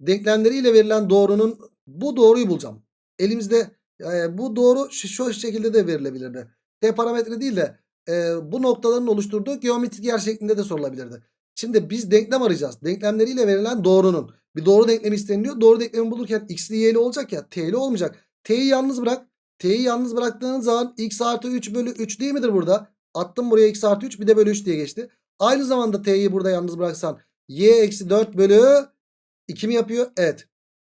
denklemleriyle verilen doğrunun bu doğruyu bulacağım. Elimizde e, bu doğru şu, şu şekilde de verilebilirdi. T parametre değil de e, bu noktaların oluşturduğu geometrik yer şeklinde de sorulabilirdi. Şimdi biz denklem arayacağız. Denklemleriyle verilen doğrunun. Bir doğru denklemi isteniliyor. Doğru denklemi bulurken x'li y'li olacak ya. T'li olmayacak. T'yi yalnız bırak. T'yi yalnız bıraktığın zaman x artı 3 bölü 3 değil midir burada? Attım buraya x artı 3 bir de bölü 3 diye geçti. Aynı zamanda t'yi burada yalnız bıraksan y eksi 4 bölü 2 mi yapıyor? Evet.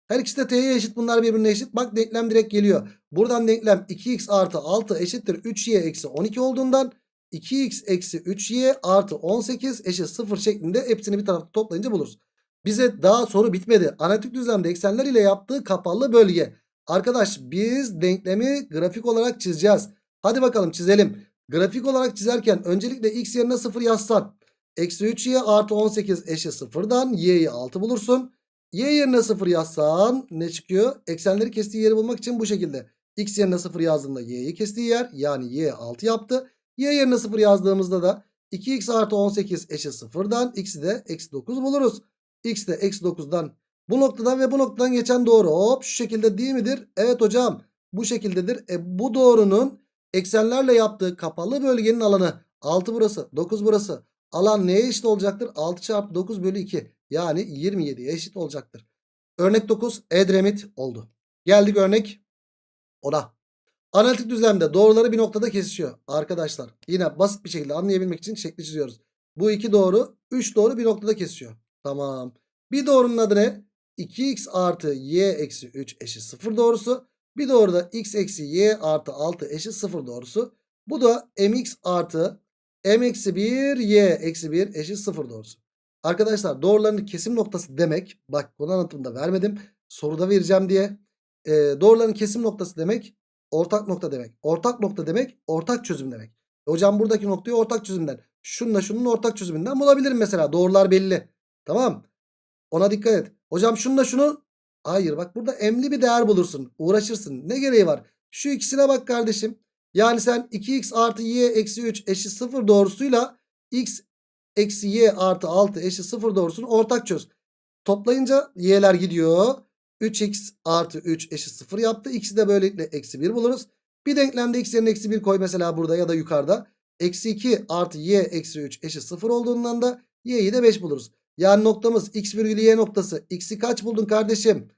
Her ikisi de t'ye eşit bunlar birbirine eşit. Bak denklem direkt geliyor. Buradan denklem 2x artı 6 eşittir 3y eksi 12 olduğundan 2x eksi 3y artı 18 eşit 0 şeklinde hepsini bir tarafta toplayınca buluruz. Bize daha soru bitmedi. Analitik düzlemde eksenler ile yaptığı kapalı bölge. Arkadaş biz denklemi grafik olarak çizeceğiz. Hadi bakalım çizelim. Grafik olarak çizerken öncelikle x yerine 0 yazsan. Eksi 3y artı 18 eşit 0'dan y'yi 6 bulursun. Y yerine 0 yazsan ne çıkıyor? Eksenleri kestiği yeri bulmak için bu şekilde. X yerine 0 yazdığında y'yi kestiği yer yani y 6 yaptı. Y yerine 0 yazdığımızda da 2x artı 18 eşit 0'dan x'i de eksi 9 buluruz. X de eksi 9'dan bu noktadan ve bu noktadan geçen doğru hop şu şekilde değil midir? Evet hocam bu şekildedir. E, bu doğrunun eksenlerle yaptığı kapalı bölgenin alanı 6 burası 9 burası. Alan neye eşit olacaktır? 6 çarpı 9 bölü 2 yani 27'ye eşit olacaktır. Örnek 9 Edremit oldu. Geldik örnek 10'a. Analitik düzlemde doğruları bir noktada kesişiyor. Arkadaşlar yine basit bir şekilde anlayabilmek için şekli çiziyoruz. Bu iki doğru 3 doğru bir noktada kesişiyor. Tamam. Bir doğrunun adı ne? 2x artı y eksi 3 eşit 0 doğrusu. Bir doğru da x eksi y artı 6 eşit 0 doğrusu. Bu da mx artı m eksi 1 y eksi 1 eşit 0 doğrusu. Arkadaşlar doğruların kesim noktası demek. Bak bunu anlatımda vermedim. Soruda vereceğim diye. E, doğruların kesim noktası demek ortak nokta demek. Ortak nokta demek ortak çözüm demek. E, hocam buradaki noktayı ortak çözümden. Şununla şunun ortak çözümünden bulabilirim mesela. Doğrular belli. Tamam. Ona dikkat et. Hocam şununla şunu. Hayır bak burada emli bir değer bulursun. Uğraşırsın. Ne gereği var? Şu ikisine bak kardeşim. Yani sen 2x artı y eksi 3 eşit 0 doğrusuyla x eksi y artı 6 eşit 0 doğrusunu ortak çöz. Toplayınca y'ler gidiyor. 3x artı 3 eşit 0 yaptı. X'i de böylelikle eksi 1 buluruz. Bir denklemde x yerine eksi 1 koy mesela burada ya da yukarıda. Eksi 2 artı y eksi 3 eşit 0 olduğundan da y'yi de 5 buluruz. Yani noktamız x virgül y noktası. X'i kaç buldun kardeşim?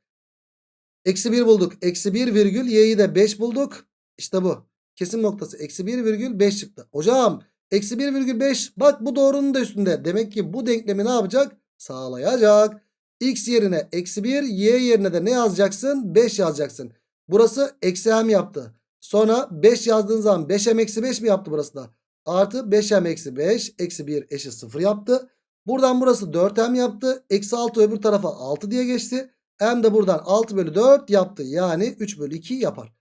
Eksi 1 bulduk. Eksi 1 virgül y'yi de 5 bulduk. İşte bu. Kesim noktası. Eksi 1 virgül 5 çıktı. Hocam eksi 1 virgül 5 bak bu doğrunun da üstünde. Demek ki bu denklemi ne yapacak? Sağlayacak. X yerine eksi 1 y yerine de ne yazacaksın? 5 yazacaksın. Burası eksi m yaptı. Sonra 5 yazdığın zaman 5m eksi 5 mi yaptı burası da? Artı 5m eksi 5 eksi 1 eşit 0 yaptı. Buradan burası 4m yaptı. Eksi 6 öbür tarafa 6 diye geçti. M de buradan 6 bölü 4 yaptı. Yani 3 bölü 2 yapar.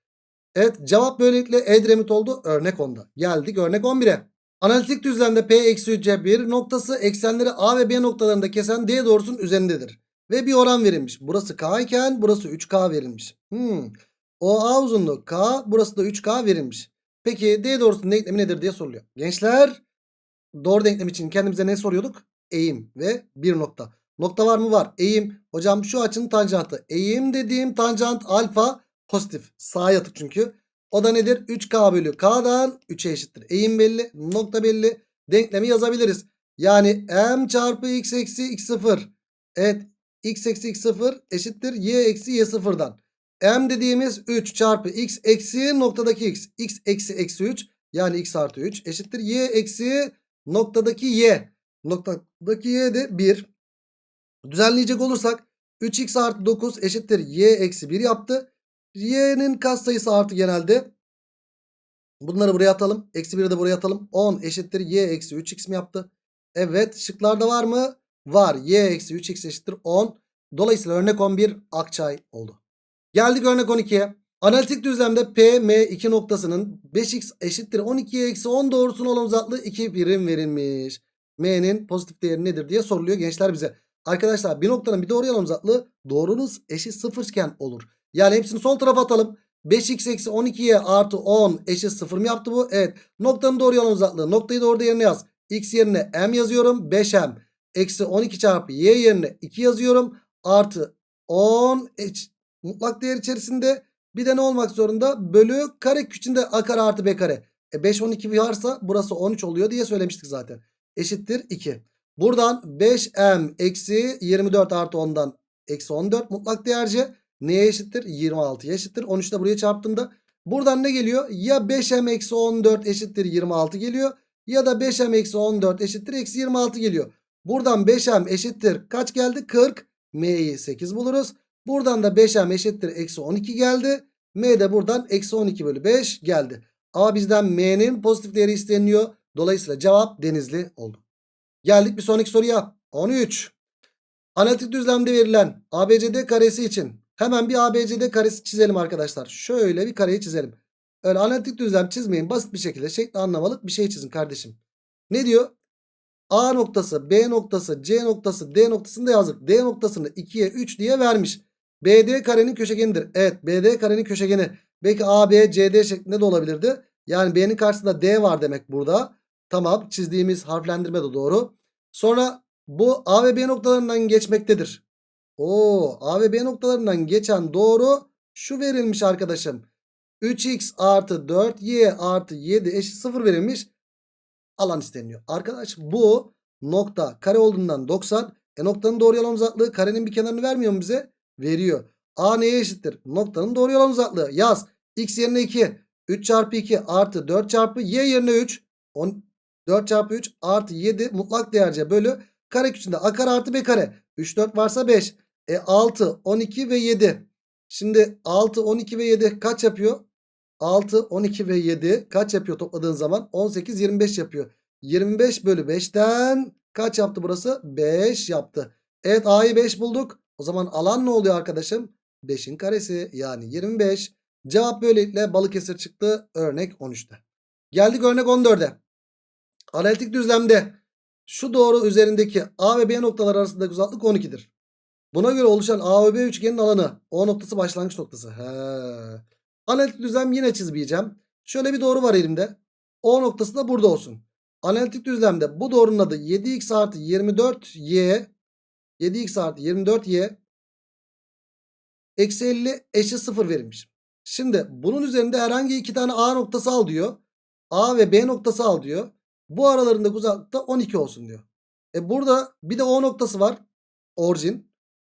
Evet cevap böylelikle Edremit oldu. Örnek 10'da. Geldik örnek 11'e. Analitik düzlemde P eksi 3'e bir noktası eksenleri A ve B noktalarında kesen D doğrusunun üzerindedir. Ve bir oran verilmiş. Burası K iken burası 3K verilmiş. Hmm. OA uzunluğu K burası da 3K verilmiş. Peki D doğrusunun denklemi nedir diye soruluyor. Gençler doğru denklem için kendimize ne soruyorduk? Eğim ve bir nokta. Nokta var mı? Var. Eğim. Hocam şu açının tanjantı. Eğim dediğim tanjant alfa pozitif. Sağa yatık çünkü. O da nedir? 3K bölü K'dan 3'e eşittir. Eğim belli. Nokta belli. Denklemi yazabiliriz. Yani M çarpı X eksi X0. Evet. X eksi X0 eşittir. Y eksi Y0'dan. M dediğimiz 3 çarpı X eksi noktadaki X. X eksi eksi 3. Yani X artı 3 eşittir. Y eksi noktadaki Y. Noktadaki Y de 1. Düzenleyecek olursak 3x artı 9 eşittir y eksi 1 yaptı. Y'nin katsayısı artı genelde. Bunları buraya atalım. Eksi 1'i de buraya atalım. 10 eşittir y eksi 3x mi yaptı? Evet şıklarda var mı? Var. y eksi 3x eşittir 10. Dolayısıyla örnek 11 Akçay oldu. Geldik örnek 12'ye. Analitik düzlemde P, M iki noktasının 5x eşittir 12'ye eksi 10 doğrusuna olan uzaklığı 2 birim verilmiş. M'nin pozitif değeri nedir diye soruluyor gençler bize. Arkadaşlar bir noktanın bir doğru yalan uzaklığı doğrunuz eşit sıfırken olur. Yani hepsini sol tarafa atalım. 5x eksi 12'ye artı 10 eşit 0 mı yaptı bu? Evet. Noktanın doğru yalan uzaklığı. Noktayı doğru yerine yaz. X yerine m yazıyorum. 5m eksi 12 çarpı y yerine 2 yazıyorum. Artı 10 eş, mutlak değer içerisinde bir de ne olmak zorunda? Bölü kare küçüğünde a kare artı b kare. E 5 12 varsa burası 13 oluyor diye söylemiştik zaten. Eşittir 2. Buradan 5m eksi 24 artı 10'dan eksi 14 mutlak değerce neye eşittir? 26'ya eşittir. 13 de buraya çarptığımda buradan ne geliyor? Ya 5m eksi 14 eşittir 26 geliyor. Ya da 5m eksi 14 eşittir eksi 26 geliyor. Buradan 5m eşittir kaç geldi? 40. M'yi 8 buluruz. Buradan da 5m eşittir eksi 12 geldi. M de buradan eksi 12 bölü 5 geldi. Ama bizden M'nin pozitif değeri isteniyor. Dolayısıyla cevap denizli oldu. Geldik bir sonraki soruya. 13. Analitik düzlemde verilen ABCD karesi için hemen bir ABCD karesi çizelim arkadaşlar. Şöyle bir kareyi çizelim. Öyle analitik düzlem çizmeyin. Basit bir şekilde şekli anlamalık bir şey çizin kardeşim. Ne diyor? A noktası, B noktası, C noktası, D noktasını da yazdık. D noktasını 2'ye 3 diye vermiş. BD karenin köşegenidir. Evet BD karenin köşegeni. Belki AB, CD şeklinde de olabilirdi. Yani B'nin karşısında D var demek burada. Tamam çizdiğimiz harflendirme de doğru. Sonra bu A ve B noktalarından geçmektedir. Oo A ve B noktalarından geçen doğru şu verilmiş arkadaşım. 3x artı 4y artı 7 eşit 0 verilmiş. Alan isteniyor. Arkadaş bu nokta kare olduğundan 90. E noktanın doğru yalan uzaklığı karenin bir kenarını vermiyor mu bize? Veriyor. A neye eşittir? Noktanın doğru yalan uzaklığı. Yaz. X yerine 2. 3 çarpı 2 artı 4 çarpı y yerine 3. 10, 4 çarpı 3 artı 7 mutlak değerce bölü kare küçüğünde a kare artı b kare. 3 4 varsa 5. E 6 12 ve 7. Şimdi 6 12 ve 7 kaç yapıyor? 6 12 ve 7 kaç yapıyor topladığın zaman? 18 25 yapıyor. 25 bölü 5'ten kaç yaptı burası? 5 yaptı. Evet a'yı 5 bulduk. O zaman alan ne oluyor arkadaşım? 5'in karesi yani 25. Cevap böylelikle Balıkesir çıktı örnek 13'te. Geldik örnek 14'e. Analitik düzlemde şu doğru üzerindeki A ve B noktaları arasındaki uzaklık 12'dir. Buna göre oluşan A ve B üçgenin alanı O noktası başlangıç noktası. He. Analitik düzlem yine çizmeyeceğim. Şöyle bir doğru var elimde. O noktası da burada olsun. Analitik düzlemde bu doğrunun adı 7x artı 24y 7x artı 24y eksi 50 eşit 0 verilmiş. Şimdi bunun üzerinde herhangi iki tane A noktası al diyor. A ve B noktası al diyor. Bu aralarındaki uzaklıkta 12 olsun diyor. E burada bir de O noktası var. Orijin.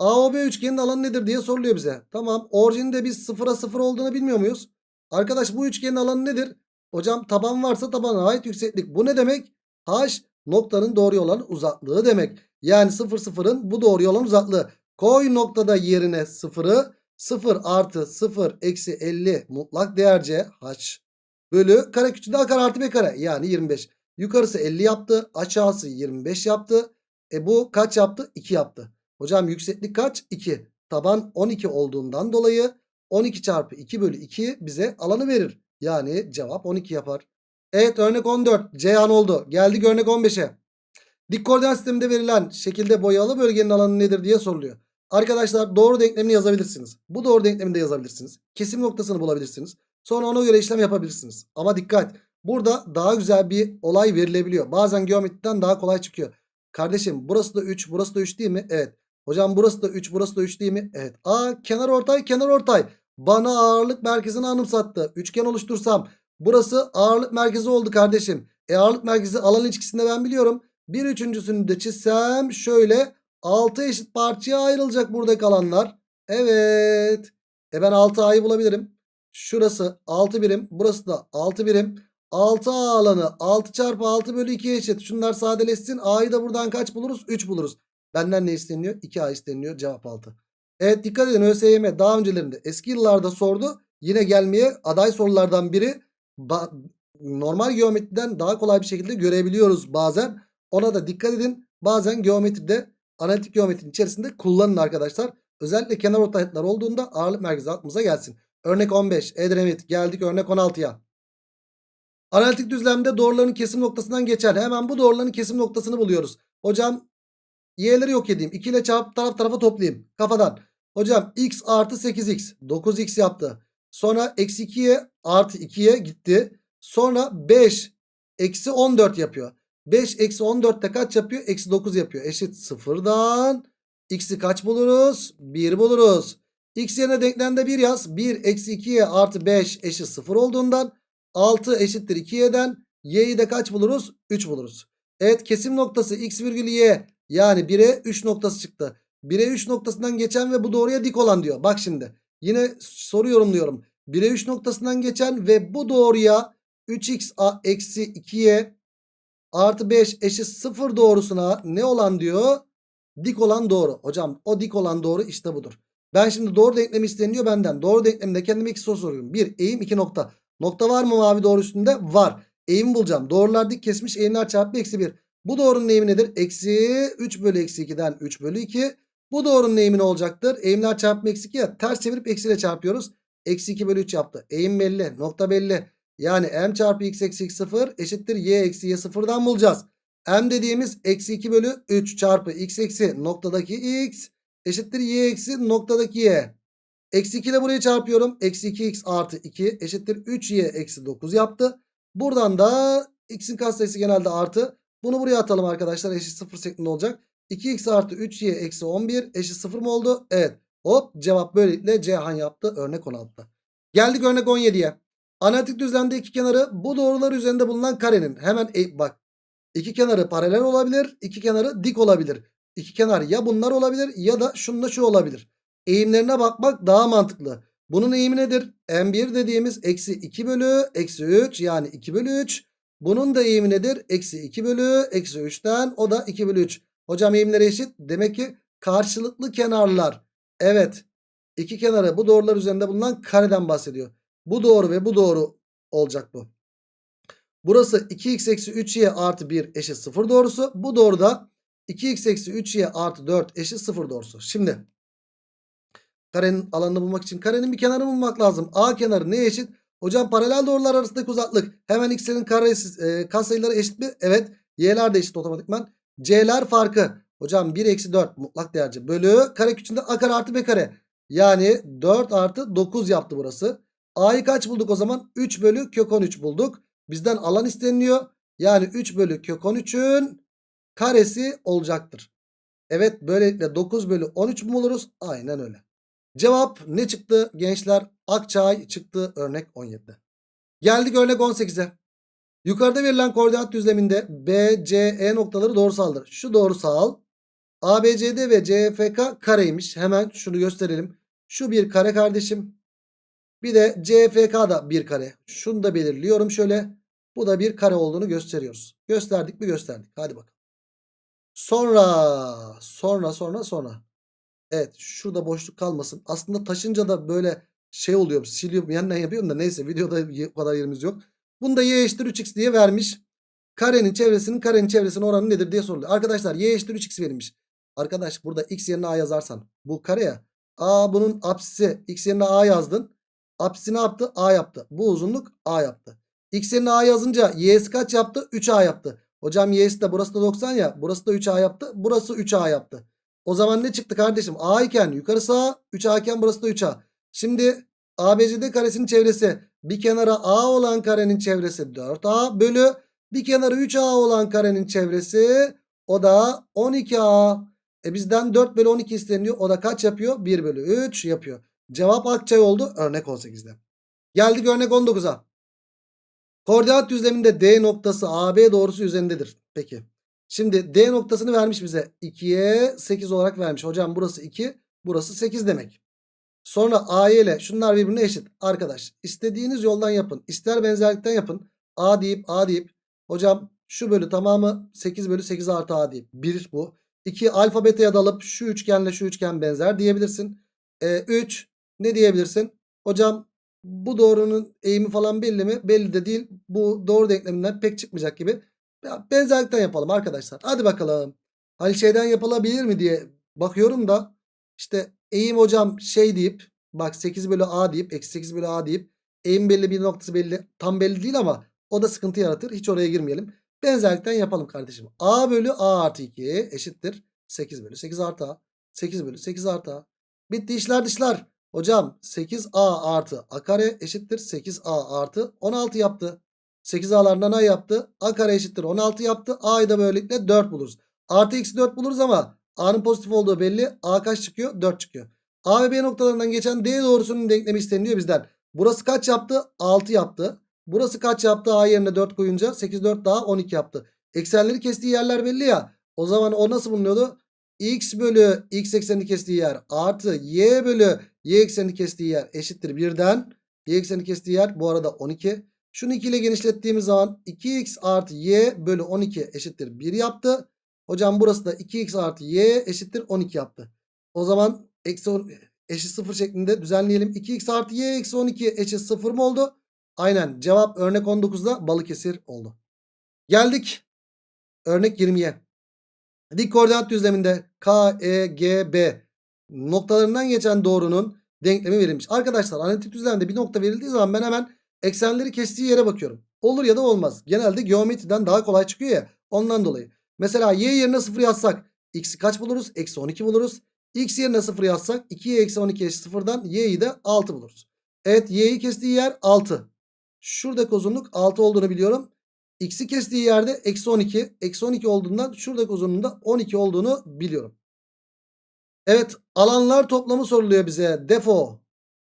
AOB üçgenin alanı nedir diye soruluyor bize. Tamam orijinde biz sıfıra sıfır olduğunu bilmiyor muyuz? Arkadaş bu üçgenin alanı nedir? Hocam taban varsa tabana ait yükseklik. Bu ne demek? H noktanın doğru olan uzaklığı demek. Yani sıfır sıfırın bu doğru olan uzaklığı. Koy noktada yerine sıfırı 0 artı 0 eksi 50 mutlak değer c h bölü kare küçüğünde a kare artı b kare yani 25. Yukarısı 50 yaptı aşağısı 25 yaptı. E bu kaç yaptı? 2 yaptı. Hocam yükseklik kaç? 2. Taban 12 olduğundan dolayı 12 çarpı 2 bölü 2 bize alanı verir. Yani cevap 12 yapar. Evet örnek 14 Ceyhan oldu. Geldik örnek 15'e. Dik koordinat sisteminde verilen şekilde boyalı bölgenin alanı nedir diye soruluyor. Arkadaşlar doğru denklemini yazabilirsiniz. Bu doğru denklemini de yazabilirsiniz. Kesim noktasını bulabilirsiniz. Sonra ona göre işlem yapabilirsiniz. Ama dikkat. Burada daha güzel bir olay verilebiliyor. Bazen geometriden daha kolay çıkıyor. Kardeşim burası da 3 burası da 3 değil mi? Evet. Hocam burası da 3 burası da 3 değil mi? Evet. Aa kenar ortay kenar ortay. Bana ağırlık merkezini anımsattı. Üçgen oluştursam burası ağırlık merkezi oldu kardeşim. E ağırlık merkezi alan ilişkisinde ben biliyorum. Bir üçüncüsünü de çizsem şöyle 6 eşit parçaya ayrılacak buradaki alanlar. Evet. E ben 6A'yı bulabilirim. Şurası 6 birim. Burası da 6 birim. 6A alanı 6 çarpı 6 bölü 2 eşit. Şunlar sadeleşsin. A'yı da buradan kaç buluruz? 3 buluruz. Benden ne isteniyor? 2A isteniyor. Cevap 6. Evet dikkat edin ÖSYM daha öncelerinde eski yıllarda sordu. Yine gelmeye aday sorulardan biri. Normal geometriden daha kolay bir şekilde görebiliyoruz bazen. Ona da dikkat edin. Bazen geometride analitik geometrinin içerisinde kullanın arkadaşlar. Özellikle kenar ortaylıklar olduğunda ağırlık merkezi aklımıza gelsin. Örnek 15 Edremit geldik örnek 16'ya. Analitik düzlemde doğruların kesim noktasından geçer. Hemen bu doğruların kesim noktasını buluyoruz. Hocam y'leri yok edeyim. 2 ile çarpıp taraf tarafa toplayayım. Kafadan. Hocam x artı 8x 9x yaptı. Sonra eksi 2'ye artı 2'ye gitti. Sonra 5 eksi 14 yapıyor. 5 eksi 14 de kaç yapıyor? Eksi 9 yapıyor. Eşit sıfırdan. X'i kaç buluruz? 1 buluruz. X yerine denklemde 1 yaz. 1 eksi 2'ye artı 5 eşit 0 olduğundan 6 eşittir 2y'den y'yi de kaç buluruz? 3 buluruz. Evet kesim noktası x virgül y yani 1'e 3 noktası çıktı. 1'e 3 noktasından geçen ve bu doğruya dik olan diyor. Bak şimdi yine soru yorumluyorum. 1'e 3 noktasından geçen ve bu doğruya 3x eksi 2y artı 5 eşit 0 doğrusuna ne olan diyor? Dik olan doğru. Hocam o dik olan doğru işte budur. Ben şimdi doğru denklemi isteniyor benden. Doğru denkleminde kendime iki soru soruyorum. 1 eğim 2 nokta. Nokta var mı mavi doğru üstünde? Var. Eğimi bulacağım. Doğrular dik kesmiş eğimler çarpı eksi 1. Bu doğrunun eğimi nedir? Eksi 3 bölü eksi 2'den 3 bölü 2. Bu doğrunun eğimi ne olacaktır? Eğimler çarpımı eksi 2 ya. Ters çevirip eksiyle çarpıyoruz. Eksi 2 bölü 3 yaptı. Eğim belli. Nokta belli. Yani m çarpı x eksi x 0 eşittir y eksi y 0'dan bulacağız. m dediğimiz eksi 2 bölü 3 çarpı x eksi noktadaki x eşittir y eksi noktadaki y. Eksi 2 ile burayı çarpıyorum. Eksi 2x artı 2 eşittir 3y eksi 9 yaptı. Buradan da x'in katsayısı genelde artı. Bunu buraya atalım arkadaşlar. Eşit 0 şeklinde olacak. 2x artı 3y eksi 11 eşit 0 mı oldu? Evet. Hop cevap böylelikle Cihan yaptı. Örnek 16'da. Geldik örnek 17'ye. Analitik düzlemde iki kenarı bu doğrular üzerinde bulunan karenin. Hemen e, bak. iki kenarı paralel olabilir. iki kenarı dik olabilir. İki kenar ya bunlar olabilir ya da şununla şu olabilir. Eğimlerine bakmak daha mantıklı. Bunun eğimi nedir? M1 dediğimiz eksi 2 bölü eksi 3 yani 2 bölü 3. Bunun da eğimi nedir? Eksi 2 bölü eksi 3'ten o da 2 bölü 3. Hocam eğimleri eşit. Demek ki karşılıklı kenarlar. Evet. İki kenarı bu doğrular üzerinde bulunan kareden bahsediyor. Bu doğru ve bu doğru olacak bu. Burası 2x eksi 3y artı 1 eşit 0 doğrusu. Bu doğru da 2x eksi 3y artı 4 eşit 0 doğrusu. Şimdi karenin alanını bulmak için karenin bir kenarını bulmak lazım. A kenarı ne eşit? Hocam paralel doğrular arasındaki uzaklık. Hemen x'lerin karesi, e, katsayıları eşit mi? Evet. Y'ler de eşit otomatikman. C'ler farkı. Hocam 1 eksi 4 mutlak değerci bölü kare küçüğünde a kare artı b kare. Yani 4 artı 9 yaptı burası. A'yı kaç bulduk o zaman? 3 bölü kök 13 bulduk. Bizden alan isteniliyor. Yani 3 bölü kök 13'ün karesi olacaktır. Evet böylelikle 9 bölü 13 mu buluruz? Aynen öyle. Cevap ne çıktı gençler? Akçay çıktı örnek 17'de. Geldik örnek 18'e. Yukarıda verilen koordinat düzleminde B, C, E noktaları doğrusaldır. Şu doğrusal. ABCD ve CFK kareymiş. Hemen şunu gösterelim. Şu bir kare kardeşim. Bir de CFK da bir kare. Şunu da belirliyorum şöyle. Bu da bir kare olduğunu gösteriyoruz. Gösterdik mi gösterdik. Hadi bakalım. Sonra sonra sonra sonra. Evet şurada boşluk kalmasın. Aslında taşınca da böyle şey oluyor. Siliyorum yandan yapıyorum da neyse videoda o kadar yerimiz yok. Bunda y eşittir 3x diye vermiş. Karenin çevresinin karenin çevresinin oranı nedir diye soruluyor. Arkadaşlar y eşittir 3x verilmiş. Arkadaş burada x yerine a yazarsan bu kare ya. A bunun apsisi x yerine a yazdın. Apsisi ne yaptı? A yaptı. Bu uzunluk a yaptı. X yerine a yazınca y'si kaç yaptı? 3a yaptı. Hocam y'si de burası da 90 ya. Burası da 3a yaptı. Burası 3a yaptı. O zaman ne çıktı kardeşim? A iken yukarısı A, 3A iken burası da 3A. Şimdi ABCD karesinin çevresi bir kenara A olan karenin çevresi 4A bölü bir kenarı 3A olan karenin çevresi o da 12A. E bizden 4 bölü 12 isteniyor. O da kaç yapıyor? 1 bölü 3 yapıyor. Cevap Akçay oldu örnek 18'de. Geldik örnek 19'a. Koordinat düzleminde D noktası AB doğrusu üzerindedir. Peki. Şimdi D noktasını vermiş bize. 2'ye 8 olarak vermiş. Hocam burası 2. Burası 8 demek. Sonra AY ile şunlar birbirine eşit. Arkadaş istediğiniz yoldan yapın. İster benzerlikten yapın. A deyip A deyip. Hocam şu bölü tamamı 8 bölü 8 artı A deyip. 1 bu. 2 alfa beta'ya dalıp şu üçgenle şu üçgen benzer diyebilirsin. 3 ne diyebilirsin? Hocam bu doğrunun eğimi falan belli mi? Belli de değil. Bu doğru denkleminden pek çıkmayacak gibi. Ya benzerlikten yapalım arkadaşlar. Hadi bakalım. Hani şeyden yapılabilir mi diye bakıyorum da işte eğim hocam şey deyip bak 8 bölü a deyip eksi 8 bölü a deyip eğim belli bir noktası belli tam belli değil ama o da sıkıntı yaratır. Hiç oraya girmeyelim. Benzerlikten yapalım kardeşim. a bölü a artı 2 eşittir 8 bölü 8 artı a. 8 bölü 8 artı a. Bitti işler dışlar. Hocam 8a artı a kare eşittir 8a artı 16 yaptı. 8a'lardan a yaptı. A kare eşittir 16 yaptı. A'yı da böylelikle 4 buluruz. Artı eksi 4 buluruz ama A'nın pozitif olduğu belli. A kaç çıkıyor? 4 çıkıyor. A ve B noktalarından geçen D doğrusunun denklemi isteniyor bizden. Burası kaç yaptı? 6 yaptı. Burası kaç yaptı? A yerine 4 koyunca 8 4 daha 12 yaptı. Eksenleri kestiği yerler belli ya. O zaman o nasıl bulunuyordu? X bölü x eksenini kestiği yer artı y bölü y eksenini kestiği yer eşittir 1'den. Y eksenini kestiği yer bu arada 12. Şunu 2 ile genişlettiğimiz zaman 2x artı y bölü 12 eşittir 1 yaptı. Hocam burası da 2x artı y eşittir 12 yaptı. O zaman eksi on- eşit 0 şeklinde düzenleyelim. 2x artı y eksi 12 eşit 0 mı oldu? Aynen cevap örnek 19'da Balıkesir oldu. Geldik örnek 20'ye. Dik koordinat düzleminde K, E, G, B noktalarından geçen doğrunun denklemi verilmiş. Arkadaşlar analitik düzlemde bir nokta verildiği zaman ben hemen eksenleri kestiği yere bakıyorum. Olur ya da olmaz. Genelde geometriden daha kolay çıkıyor ya. Ondan dolayı. Mesela y yerine 0 yazsak x'i kaç buluruz? Eksi 12 buluruz. x yerine 0 yazsak 2y eksi 12 eşit 0'dan y'yi de 6 buluruz. Evet y'yi kestiği yer 6. Şuradaki uzunluk 6 olduğunu biliyorum. X'i kestiği yerde eksi 12. Eksi 12 olduğundan şuradaki uzunluğun da 12 olduğunu biliyorum. Evet alanlar toplamı soruluyor bize. Defo.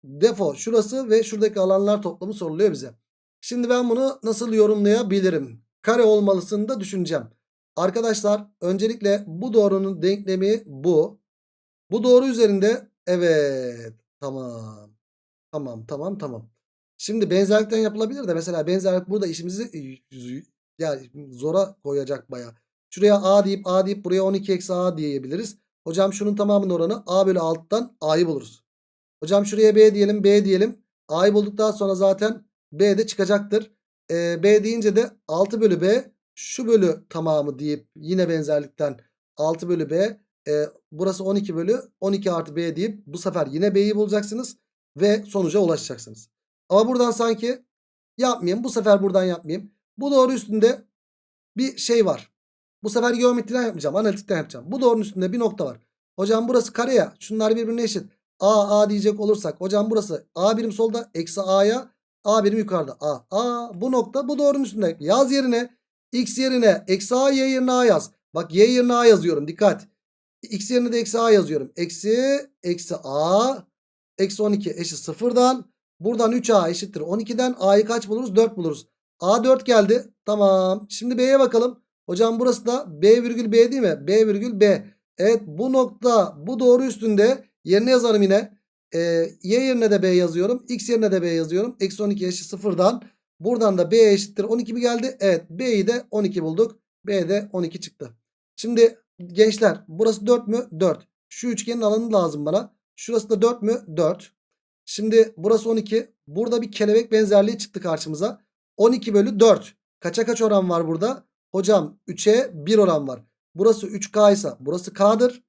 Defo şurası ve şuradaki alanlar toplamı soruluyor bize. Şimdi ben bunu nasıl yorumlayabilirim? Kare olmalısını da düşüneceğim. Arkadaşlar öncelikle bu doğrunun denklemi bu. Bu doğru üzerinde evet tamam. Tamam tamam tamam. Şimdi benzerlikten yapılabilir de mesela benzerlik burada işimizi e, yani zora koyacak baya. Şuraya a deyip a deyip buraya 12 eksi a diyebiliriz. Hocam şunun tamamının oranı a bölü 6'dan a'yı buluruz. Hocam şuraya b diyelim b diyelim. a'yı bulduktan sonra zaten b de çıkacaktır. Ee, b deyince de 6 bölü b şu bölü tamamı deyip yine benzerlikten 6 bölü b e, burası 12 bölü 12 artı b deyip bu sefer yine b'yi bulacaksınız ve sonuca ulaşacaksınız. Ama buradan sanki yapmayayım bu sefer buradan yapmayayım. Bu doğru üstünde bir şey var. Bu sefer geometriden yapmayacağım analitikten yapacağım. Bu doğrunun üstünde bir nokta var. Hocam burası kare ya şunlar birbirine eşit. A A diyecek olursak hocam burası A birim solda eksi A'ya A birim yukarıda. A A bu nokta bu doğrunun üstünde. Yaz yerine X yerine eksi A Y yerine A yaz. Bak Y yerine A yazıyorum dikkat. X yerine de eksi A yazıyorum. Eksi eksi A eksi 12 eşit sıfırdan. Buradan 3A eşittir 12'den A'yı kaç buluruz? 4 buluruz. A 4 geldi. Tamam. Şimdi B'ye bakalım. Hocam burası da B virgül B değil mi? B virgül B. Evet bu nokta bu doğru üstünde yerine yazarım yine. Ee, y yerine de B yazıyorum. X yerine de B yazıyorum. Eksi 12 eşit sıfırdan. Buradan da B eşittir 12 mi geldi? Evet B'yi de 12 bulduk. B de 12 çıktı. Şimdi gençler burası 4 mü? 4. Şu üçgenin alanı lazım bana. Şurası da 4 mü? 4. Şimdi burası 12. Burada bir kelebek benzerliği çıktı karşımıza. 12 bölü 4. Kaça kaç oran var burada? Hocam 3'e 1 oran var. Burası 3K ise burası K'dır.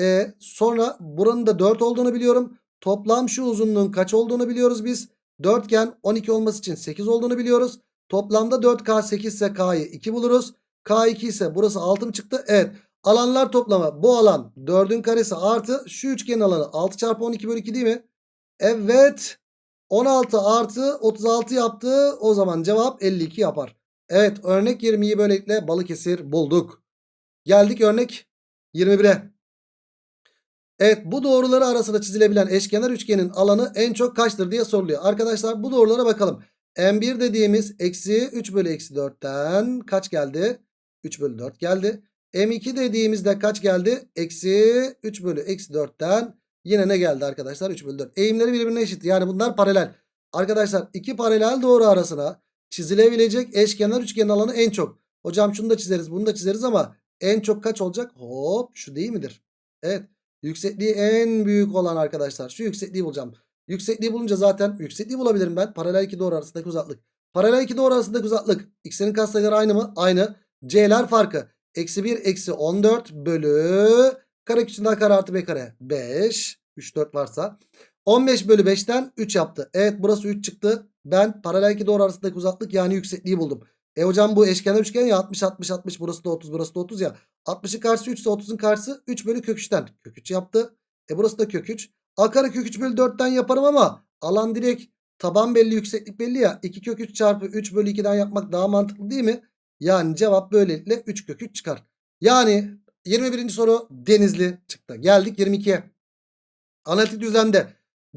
E, sonra buranın da 4 olduğunu biliyorum. Toplam şu uzunluğun kaç olduğunu biliyoruz biz. Dörtgen 12 olması için 8 olduğunu biliyoruz. Toplamda 4K 8 ise K'yı 2 buluruz. K2 ise burası 6 mı çıktı? Evet. Alanlar toplamı bu alan 4'ün karesi artı şu üçgenin alanı 6 çarpı 12 bölü 2 değil mi? Evet. 16 artı 36 yaptı. O zaman cevap 52 yapar. Evet örnek 20'yi böylelikle Balıkesir bulduk. Geldik örnek 21'e. Evet bu doğruları arasında çizilebilen eşkenar üçgenin alanı en çok kaçtır diye soruluyor. Arkadaşlar bu doğrulara bakalım. M1 dediğimiz eksi 3 bölü eksi 4'ten kaç geldi? 3 bölü 4 geldi. M2 dediğimizde kaç geldi? Eksi 3 bölü eksi 4'ten yine ne geldi arkadaşlar? 3 bölü 4. Eğimleri birbirine eşit. Yani bunlar paralel. Arkadaşlar iki paralel doğru arasına çizilebilecek eşkenar üçgenin alanı en çok. Hocam şunu da çizeriz bunu da çizeriz ama en çok kaç olacak? Hop şu değil midir? Evet. Yüksekliği en büyük olan arkadaşlar. Şu yüksekliği bulacağım. Yüksekliği bulunca zaten yüksekliği bulabilirim ben. Paralel iki doğru arasındaki uzaklık. Paralel iki doğru arasındaki uzaklık. X'lerin katsayıları aynı mı? Aynı. C'ler farkı. Eksi 1 eksi 14 bölü kare küçüğünden kare artı b kare. 5. 3 4 varsa. 15 bölü 5'ten 3 yaptı. Evet burası 3 çıktı. Ben paralel iki doğru arasındaki uzaklık yani yüksekliği buldum. E hocam bu eşkenar üçgen ya 60 60 60 burası da 30 burası da 30 ya. 60'ın karşısı 3 ise 30'un karşısı 3 bölü kök 3'ten. Kök 3 yaptı. E burası da kök 3. A kare kök 3 bölü 4'ten yaparım ama alan direkt taban belli yükseklik belli ya. 2 kök 3 çarpı 3 bölü 2'den yapmak daha mantıklı değil mi? Yani cevap böylelikle 3 kök 3 çıkar. Yani 21. soru Denizli çıktı. Geldik 22'ye. Analitik düzlemde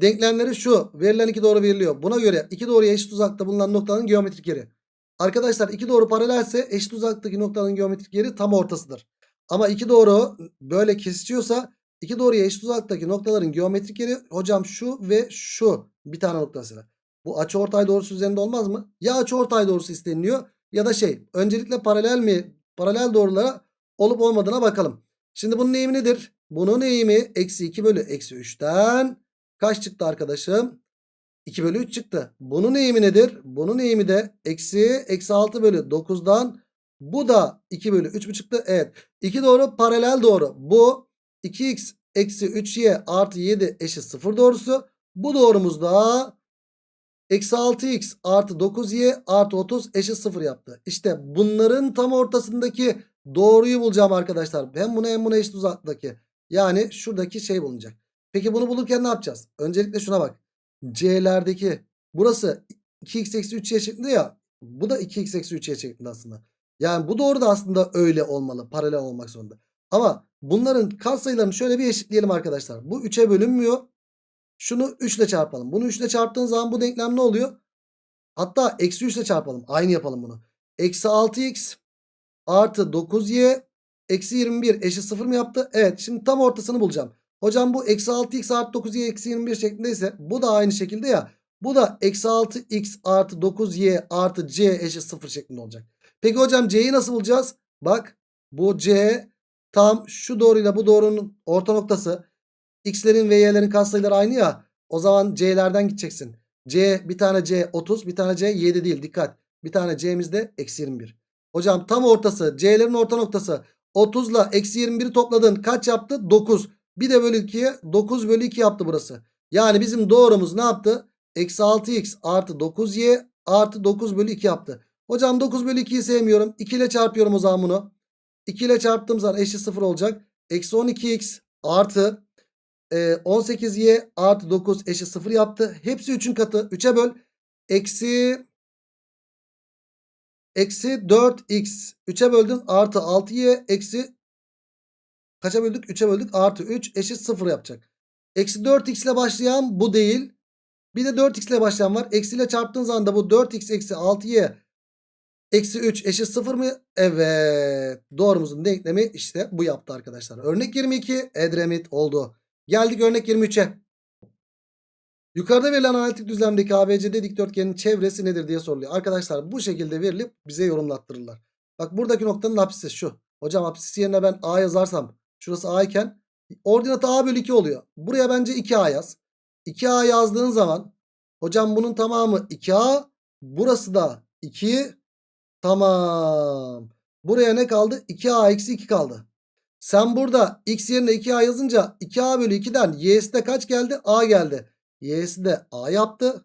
denklemleri şu. Verilen iki doğru veriliyor. Buna göre iki doğruya eşit uzakta bulunan noktanın geometrik yeri. Arkadaşlar iki doğru paralelse eşit uzaktaki noktanın geometrik yeri tam ortasıdır. Ama iki doğru böyle kesişiyorsa iki doğruya eşit uzaktaki noktaların geometrik yeri hocam şu ve şu bir tane noktasıyla. Bu açıortay doğrusu üzerinde olmaz mı? Ya açıortay doğrusu isteniliyor ya da şey öncelikle paralel mi paralel doğrulara olup olmadığına bakalım. Şimdi bunun eğimi nedir? Bunun eğimi eksi 2 bölü eksi 3'ten kaç çıktı arkadaşım? 2 bölü 3 çıktı. Bunun eğimi nedir? Bunun eğimi de eksi eksi 6 bölü 9'dan bu da 2 bölü 3 mü çıktı? Evet. 2 doğru paralel doğru. Bu 2x eksi 3y artı 7 eşit 0 doğrusu. Bu doğrumuz da eksi 6x artı 9y artı 30 eşit 0 yaptı. İşte bunların tam ortasındaki doğruyu bulacağım arkadaşlar. Hem bunu hem bunu eşit uzaklıktaki. Yani şuradaki şey bulunacak. Peki bunu bulurken ne yapacağız? Öncelikle şuna bak. C'lerdeki burası 2x eksi 3y şeklinde ya. Bu da 2x eksi 3y şeklinde aslında. Yani bu doğru da aslında öyle olmalı. Paralel olmak zorunda. Ama bunların katsayılarını şöyle bir eşitleyelim arkadaşlar. Bu 3'e bölünmüyor. Şunu 3 ile çarpalım. Bunu 3 ile çarptığın zaman bu denklem ne oluyor? Hatta eksi 3 ile çarpalım. Aynı yapalım bunu. Eksi 6x artı 9y eksi 21 eşit 0 mı yaptı? Evet şimdi tam ortasını bulacağım. Hocam bu eksi 6x artı 9y eksi 21 şeklindeyse bu da aynı şekilde ya. Bu da eksi 6x artı 9y artı c eşit 0 şeklinde olacak. Peki hocam c'yi nasıl bulacağız? Bak bu c tam şu doğruyla bu doğrunun orta noktası. x'lerin ve y'lerin katsayıları aynı ya. O zaman c'lerden gideceksin. c bir tane c 30 bir tane c 7 değil dikkat. Bir tane c'miz de eksi 21. Hocam tam ortası c'lerin orta noktası 30 ile eksi 21'i topladın kaç yaptı? 9. Bir de bölü 2'ye 9 bölü 2 yaptı burası. Yani bizim doğrumuz ne yaptı? Eksi 6x artı 9y artı 9 bölü 2 yaptı. Hocam 9 bölü 2'yi sevmiyorum. 2 ile çarpıyorum o zaman bunu. 2 ile çarptığım zaman eşit 0 olacak. Eksi 12x artı e, 18y artı 9 eşit 0 yaptı. Hepsi 3'ün katı. 3'e böl. Eksi Eksi 4x 3'e böldün artı 6y eksi kaça böldük? 3'e böldük artı 3 eşit 0 yapacak. Eksi 4x ile başlayan bu değil. Bir de 4x ile başlayan var. Eksi ile çarptığın zaman bu 4x eksi 6y eksi 3 eşit 0 mı? Evet. Doğrumuzun denklemi işte bu yaptı arkadaşlar. Örnek 22 Edremit oldu. Geldik örnek 23'e. Yukarıda verilen analitik düzlemdeki ABCD dikdörtgenin çevresi nedir diye soruluyor. Arkadaşlar bu şekilde verilip bize yorumlattırırlar. Bak buradaki noktanın apsisi şu. Hocam apsisi yerine ben A yazarsam şurası A iken Ordinatı a bölü 2 oluyor. Buraya bence 2a yaz. 2a yazdığın zaman hocam bunun tamamı 2a. Burası da 2. Tamam. Buraya ne kaldı? 2a eksi 2 kaldı. Sen burada x yerine 2a yazınca 2a bölü 2'den y'si de kaç geldi? a geldi. y'si de a yaptı.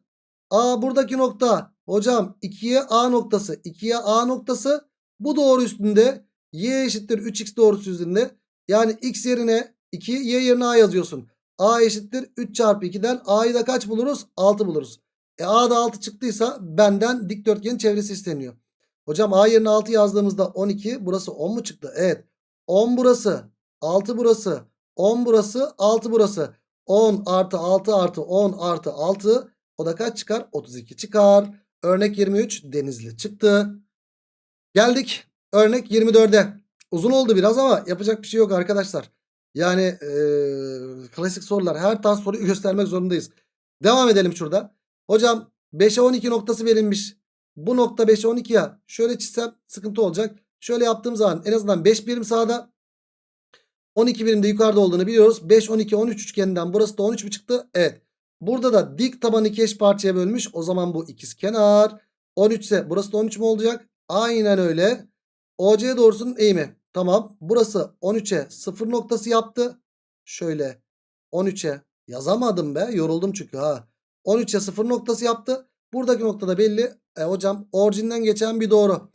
a buradaki nokta hocam 2'ye a noktası 2'ye a noktası bu doğru üstünde y eşittir 3x doğrusu üzerinde. Yani x yerine 2 y yerine a yazıyorsun. a eşittir 3 çarpı 2'den a'yı da kaç buluruz? 6 buluruz. E a da 6 çıktıysa benden dikdörtgenin çevresi isteniyor. Hocam a yerine 6 yazdığımızda 12 burası 10 mu çıktı? Evet. 10 burası 6 burası 10 burası 6 burası 10 artı 6 artı 10 artı 6 o da kaç çıkar? 32 çıkar. Örnek 23 Denizli çıktı. Geldik örnek 24'e. Uzun oldu biraz ama yapacak bir şey yok arkadaşlar. Yani eee, klasik sorular her tarz soruyu göstermek zorundayız. Devam edelim şurada. Hocam 5'e 12 noktası verilmiş. Bu nokta 5'e 12 ya. Şöyle çizsem sıkıntı olacak. Şöyle yaptığım zaman en azından 5 birim sağda 12 birim de yukarıda olduğunu biliyoruz. 5, 12, 13 üçgeninden burası da 13 mi çıktı? Evet. Burada da dik tabanı iki parçaya bölmüş. O zaman bu ikizkenar. 13 ise burası da 13 mü olacak? Aynen öyle. OC doğrusunun eğimi. Tamam. Burası 13'e 0 noktası yaptı. Şöyle 13'e yazamadım be. Yoruldum çünkü ha. 13'e 0 noktası yaptı. Buradaki noktada belli. E, hocam orijinden geçen bir doğru.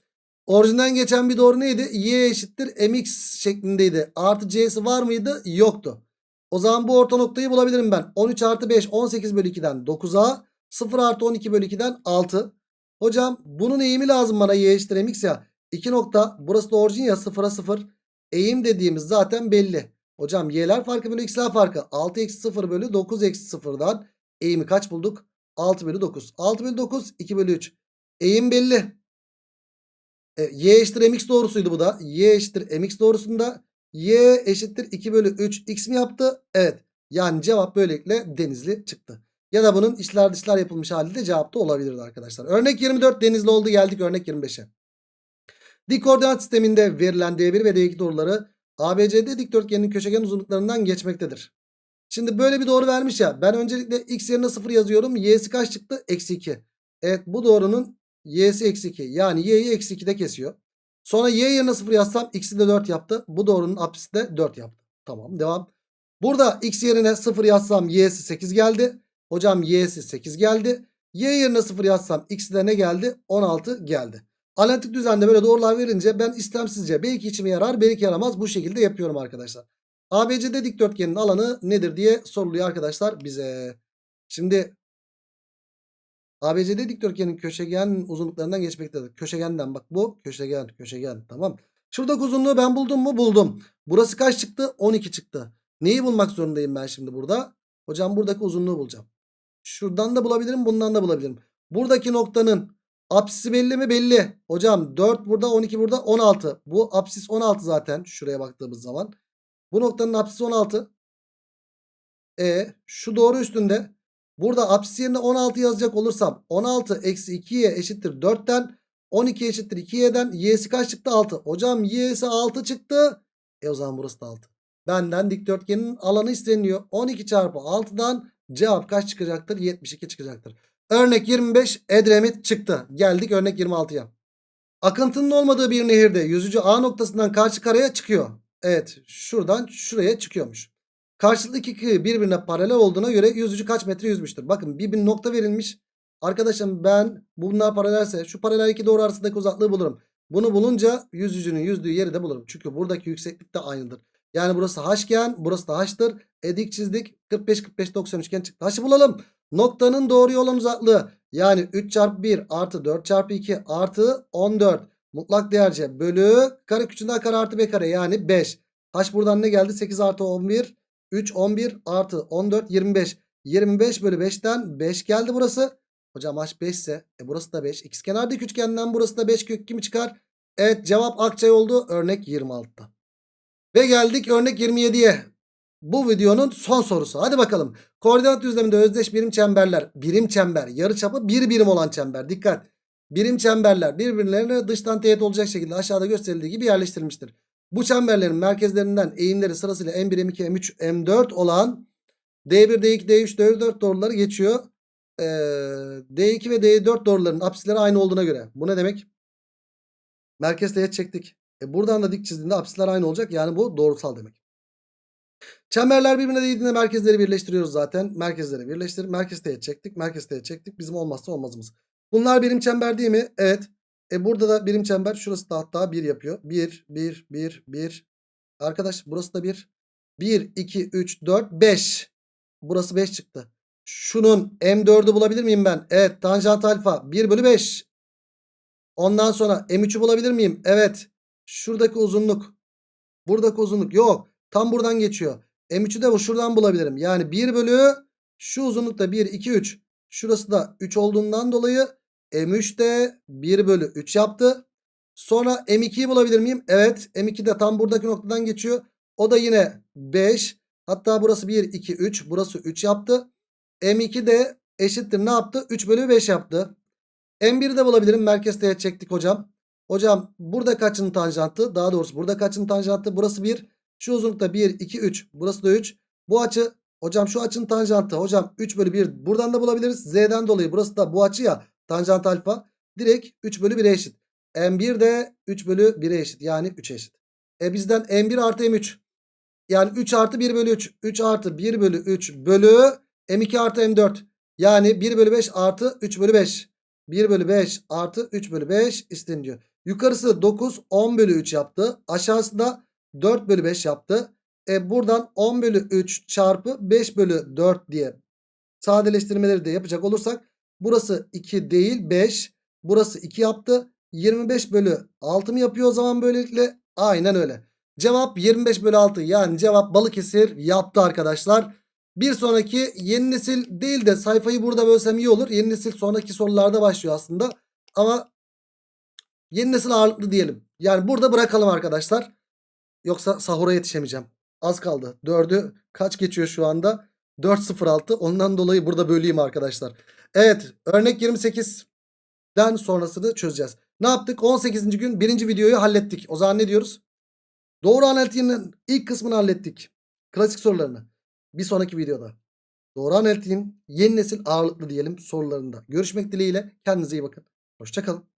Orijinden geçen bir doğru neydi? Y eşittir mx şeklindeydi. Artı c'si var mıydı? Yoktu. O zaman bu orta noktayı bulabilirim ben. 13 artı 5 18 bölü 2'den 9'a 0 artı 12 bölü 2'den 6. Hocam bunun eğimi lazım bana y eşittir mx ya. 2 nokta burası da orijin ya 0'a 0. Eğim dediğimiz zaten belli. Hocam y'ler farkı bölü x'ler farkı. 6 eksi 0 bölü 9 eksi 0'dan eğimi kaç bulduk? 6 bölü 9. 6 bölü 9 2 bölü 3. Eğim belli. E, y eşittir mx doğrusuydu bu da. Y eşittir mx doğrusunda y eşittir 2 bölü 3 x mi yaptı? Evet. Yani cevap böylelikle denizli çıktı. Ya da bunun içler dışlar yapılmış hali de cevapta olabilirdi arkadaşlar. Örnek 24 denizli oldu geldik örnek 25'e. Dik koordinat sisteminde verilen D1 ve D2 doğruları ABCD dikdörtgenin köşegen uzunluklarından geçmektedir. Şimdi böyle bir doğru vermiş ya. Ben öncelikle x yerine 0 yazıyorum. Y'si kaç çıktı? Eksi 2. Evet bu doğrunun y'si eksi 2. Yani y'yi eksi 2'de kesiyor. Sonra y yerine 0 yazsam x'i de 4 yaptı. Bu doğrunun apsisi de 4 yaptı. Tamam devam. Burada x yerine 0 yazsam y'si 8 geldi. Hocam y'si 8 geldi. Y yerine 0 yazsam x'i de ne geldi? 16 geldi. Analitik düzende böyle doğrular verince ben istemsizce belki içime yarar belki yaramaz bu şekilde yapıyorum arkadaşlar. ABCD dikdörtgenin alanı nedir diye soruluyor arkadaşlar bize. Şimdi ABCD dikdörtgenin köşegen uzunluklarından geçmektedir. Köşegenden bak bu köşegen köşegen tamam. Şuradaki uzunluğu ben buldum mu? Buldum. Burası kaç çıktı? 12 çıktı. Neyi bulmak zorundayım ben şimdi burada? Hocam buradaki uzunluğu bulacağım. Şuradan da bulabilirim bundan da bulabilirim. Buradaki noktanın apsisi belli mi? Belli. Hocam 4 burada 12 burada 16. Bu apsis 16 zaten şuraya baktığımız zaman. Bu noktanın apsisi 16. E şu doğru üstünde. Burada apsis yerine 16 yazacak olursam 16 eksi 2y eşittir 4'ten 12 eşittir 2y'den y'si kaç çıktı 6. Hocam y'si 6 çıktı. E o zaman burası da 6. Benden dikdörtgenin alanı isteniyor. 12 çarpı 6'dan cevap kaç çıkacaktır? 72 çıkacaktır. Örnek 25 Edremit çıktı. Geldik örnek 26'ya. Akıntının olmadığı bir nehirde yüzücü A noktasından karşı karaya çıkıyor. Evet şuradan şuraya çıkıyormuş. Karşılıklı iki kıyı birbirine paralel olduğuna göre yüzücü kaç metre yüzmüştür? Bakın bir, bir nokta verilmiş. Arkadaşım ben bunlar paralelse şu paralel iki doğru arasındaki uzaklığı bulurum. Bunu bulunca yüzücünün yüzdüğü yeri de bulurum. Çünkü buradaki yükseklik de aynıdır. Yani burası h'ken burası da h'tır. Edik çizdik 45 45 90 üçgen çıktı. H'ı bulalım. Noktanın doğru olan uzaklığı yani 3 çarpı 1 artı 4 çarpı 2 artı 14 mutlak değerce bölü kare küçüğünden kare artı b kare yani 5. H buradan ne geldi? 8 artı 11 3 11 artı 14 25. 25 bölü 5'ten 5 geldi burası. Hocam h 5 ise e burası da 5. İkizkenar dik üçgenden burası da 5 kök kimi çıkar? Evet cevap Akçay oldu örnek 26'da. Ve geldik örnek 27'ye. Bu videonun son sorusu. Hadi bakalım. Koordinat düzleminde özdeş birim çemberler. Birim çember. Yarıçapı bir birim olan çember. Dikkat. Birim çemberler birbirlerine dıştan teğet olacak şekilde aşağıda gösterildiği gibi yerleştirilmiştir. Bu çemberlerin merkezlerinden eğimleri sırasıyla M1, M2, M3, M4 olan D1, D2, D3, D4 doğruları geçiyor. Ee, D2 ve D4 doğruların apsisleri aynı olduğuna göre. Bu ne demek? Merkez teğet çektik. E buradan da dik çizdiğinde apsisler aynı olacak. Yani bu doğrusal demek. Çemberler birbirine değdiğinde merkezleri birleştiriyoruz zaten. Merkezleri birleştir. Merkez teğet çektik. Merkez teğet çektik. Bizim olmazsa olmazımız. Bunlar birim çember değil mi? Evet. E burada da birim çember. Şurası da hatta 1 yapıyor. 1, 1, 1, 1. Arkadaş burası da 1. 1, 2, 3, 4, 5. Burası 5 çıktı. Şunun M4'ü bulabilir miyim ben? Evet. Tanjant alfa 1 bölü 5. Ondan sonra M3'ü bulabilir miyim? Evet. Şuradaki uzunluk. Buradaki uzunluk yok. Tam buradan geçiyor. M3'ü de bu şuradan bulabilirim. Yani 1 bölü şu uzunlukta 1, 2, 3. Şurası da 3 olduğundan dolayı M3 de 1 bölü 3 yaptı. Sonra M2'yi bulabilir miyim? Evet. M2 de tam buradaki noktadan geçiyor. O da yine 5. Hatta burası 1, 2, 3. Burası 3 yaptı. M2 de eşittir ne yaptı? 3 bölü 5 yaptı. M1'i de bulabilirim. Merkez teğet çektik hocam. Hocam burada kaçın tanjantı? Daha doğrusu burada kaçın tanjantı? Burası 1. Şu uzunlukta 1, 2, 3. Burası da 3. Bu açı hocam şu açının tanjantı. Hocam 3 bölü 1 buradan da bulabiliriz. Z'den dolayı burası da bu açı ya. Tanjant alfa. Direkt 3 bölü 1'e eşit. M1 de 3 bölü 1'e eşit. Yani 3'e eşit. E bizden M1 artı M3. Yani 3 artı 1 bölü 3. 3 artı 1 bölü 3 bölü M2 artı M4. Yani 1 bölü 5 artı 3 bölü 5. 1 bölü 5 artı 3 bölü 5 isteniyor. Yukarısı 9 10 bölü 3 yaptı. Aşağısı da 4 bölü 5 yaptı. E buradan 10 bölü 3 çarpı 5 bölü 4 diye sadeleştirmeleri de yapacak olursak burası 2 değil 5. Burası 2 yaptı. 25 bölü 6 mı yapıyor o zaman böylelikle? Aynen öyle. Cevap 25 bölü 6 yani cevap Balıkesir yaptı arkadaşlar. Bir sonraki yeni nesil değil de sayfayı burada bölsem iyi olur. Yeni nesil sonraki sorularda başlıyor aslında. Ama yeni nesil ağırlıklı diyelim. Yani burada bırakalım arkadaşlar. Yoksa sahura yetişemeyeceğim. Az kaldı. 4'ü kaç geçiyor şu anda? 4.06. Ondan dolayı burada böleyim arkadaşlar. Evet örnek 28'den sonrasını çözeceğiz. Ne yaptık? 18. gün birinci videoyu hallettik. O zaman ne diyoruz? Doğru analitiğinin ilk kısmını hallettik. Klasik sorularını. Bir sonraki videoda. Doğru analitiğin yeni nesil ağırlıklı diyelim sorularında. Görüşmek dileğiyle. Kendinize iyi bakın. Hoşçakalın.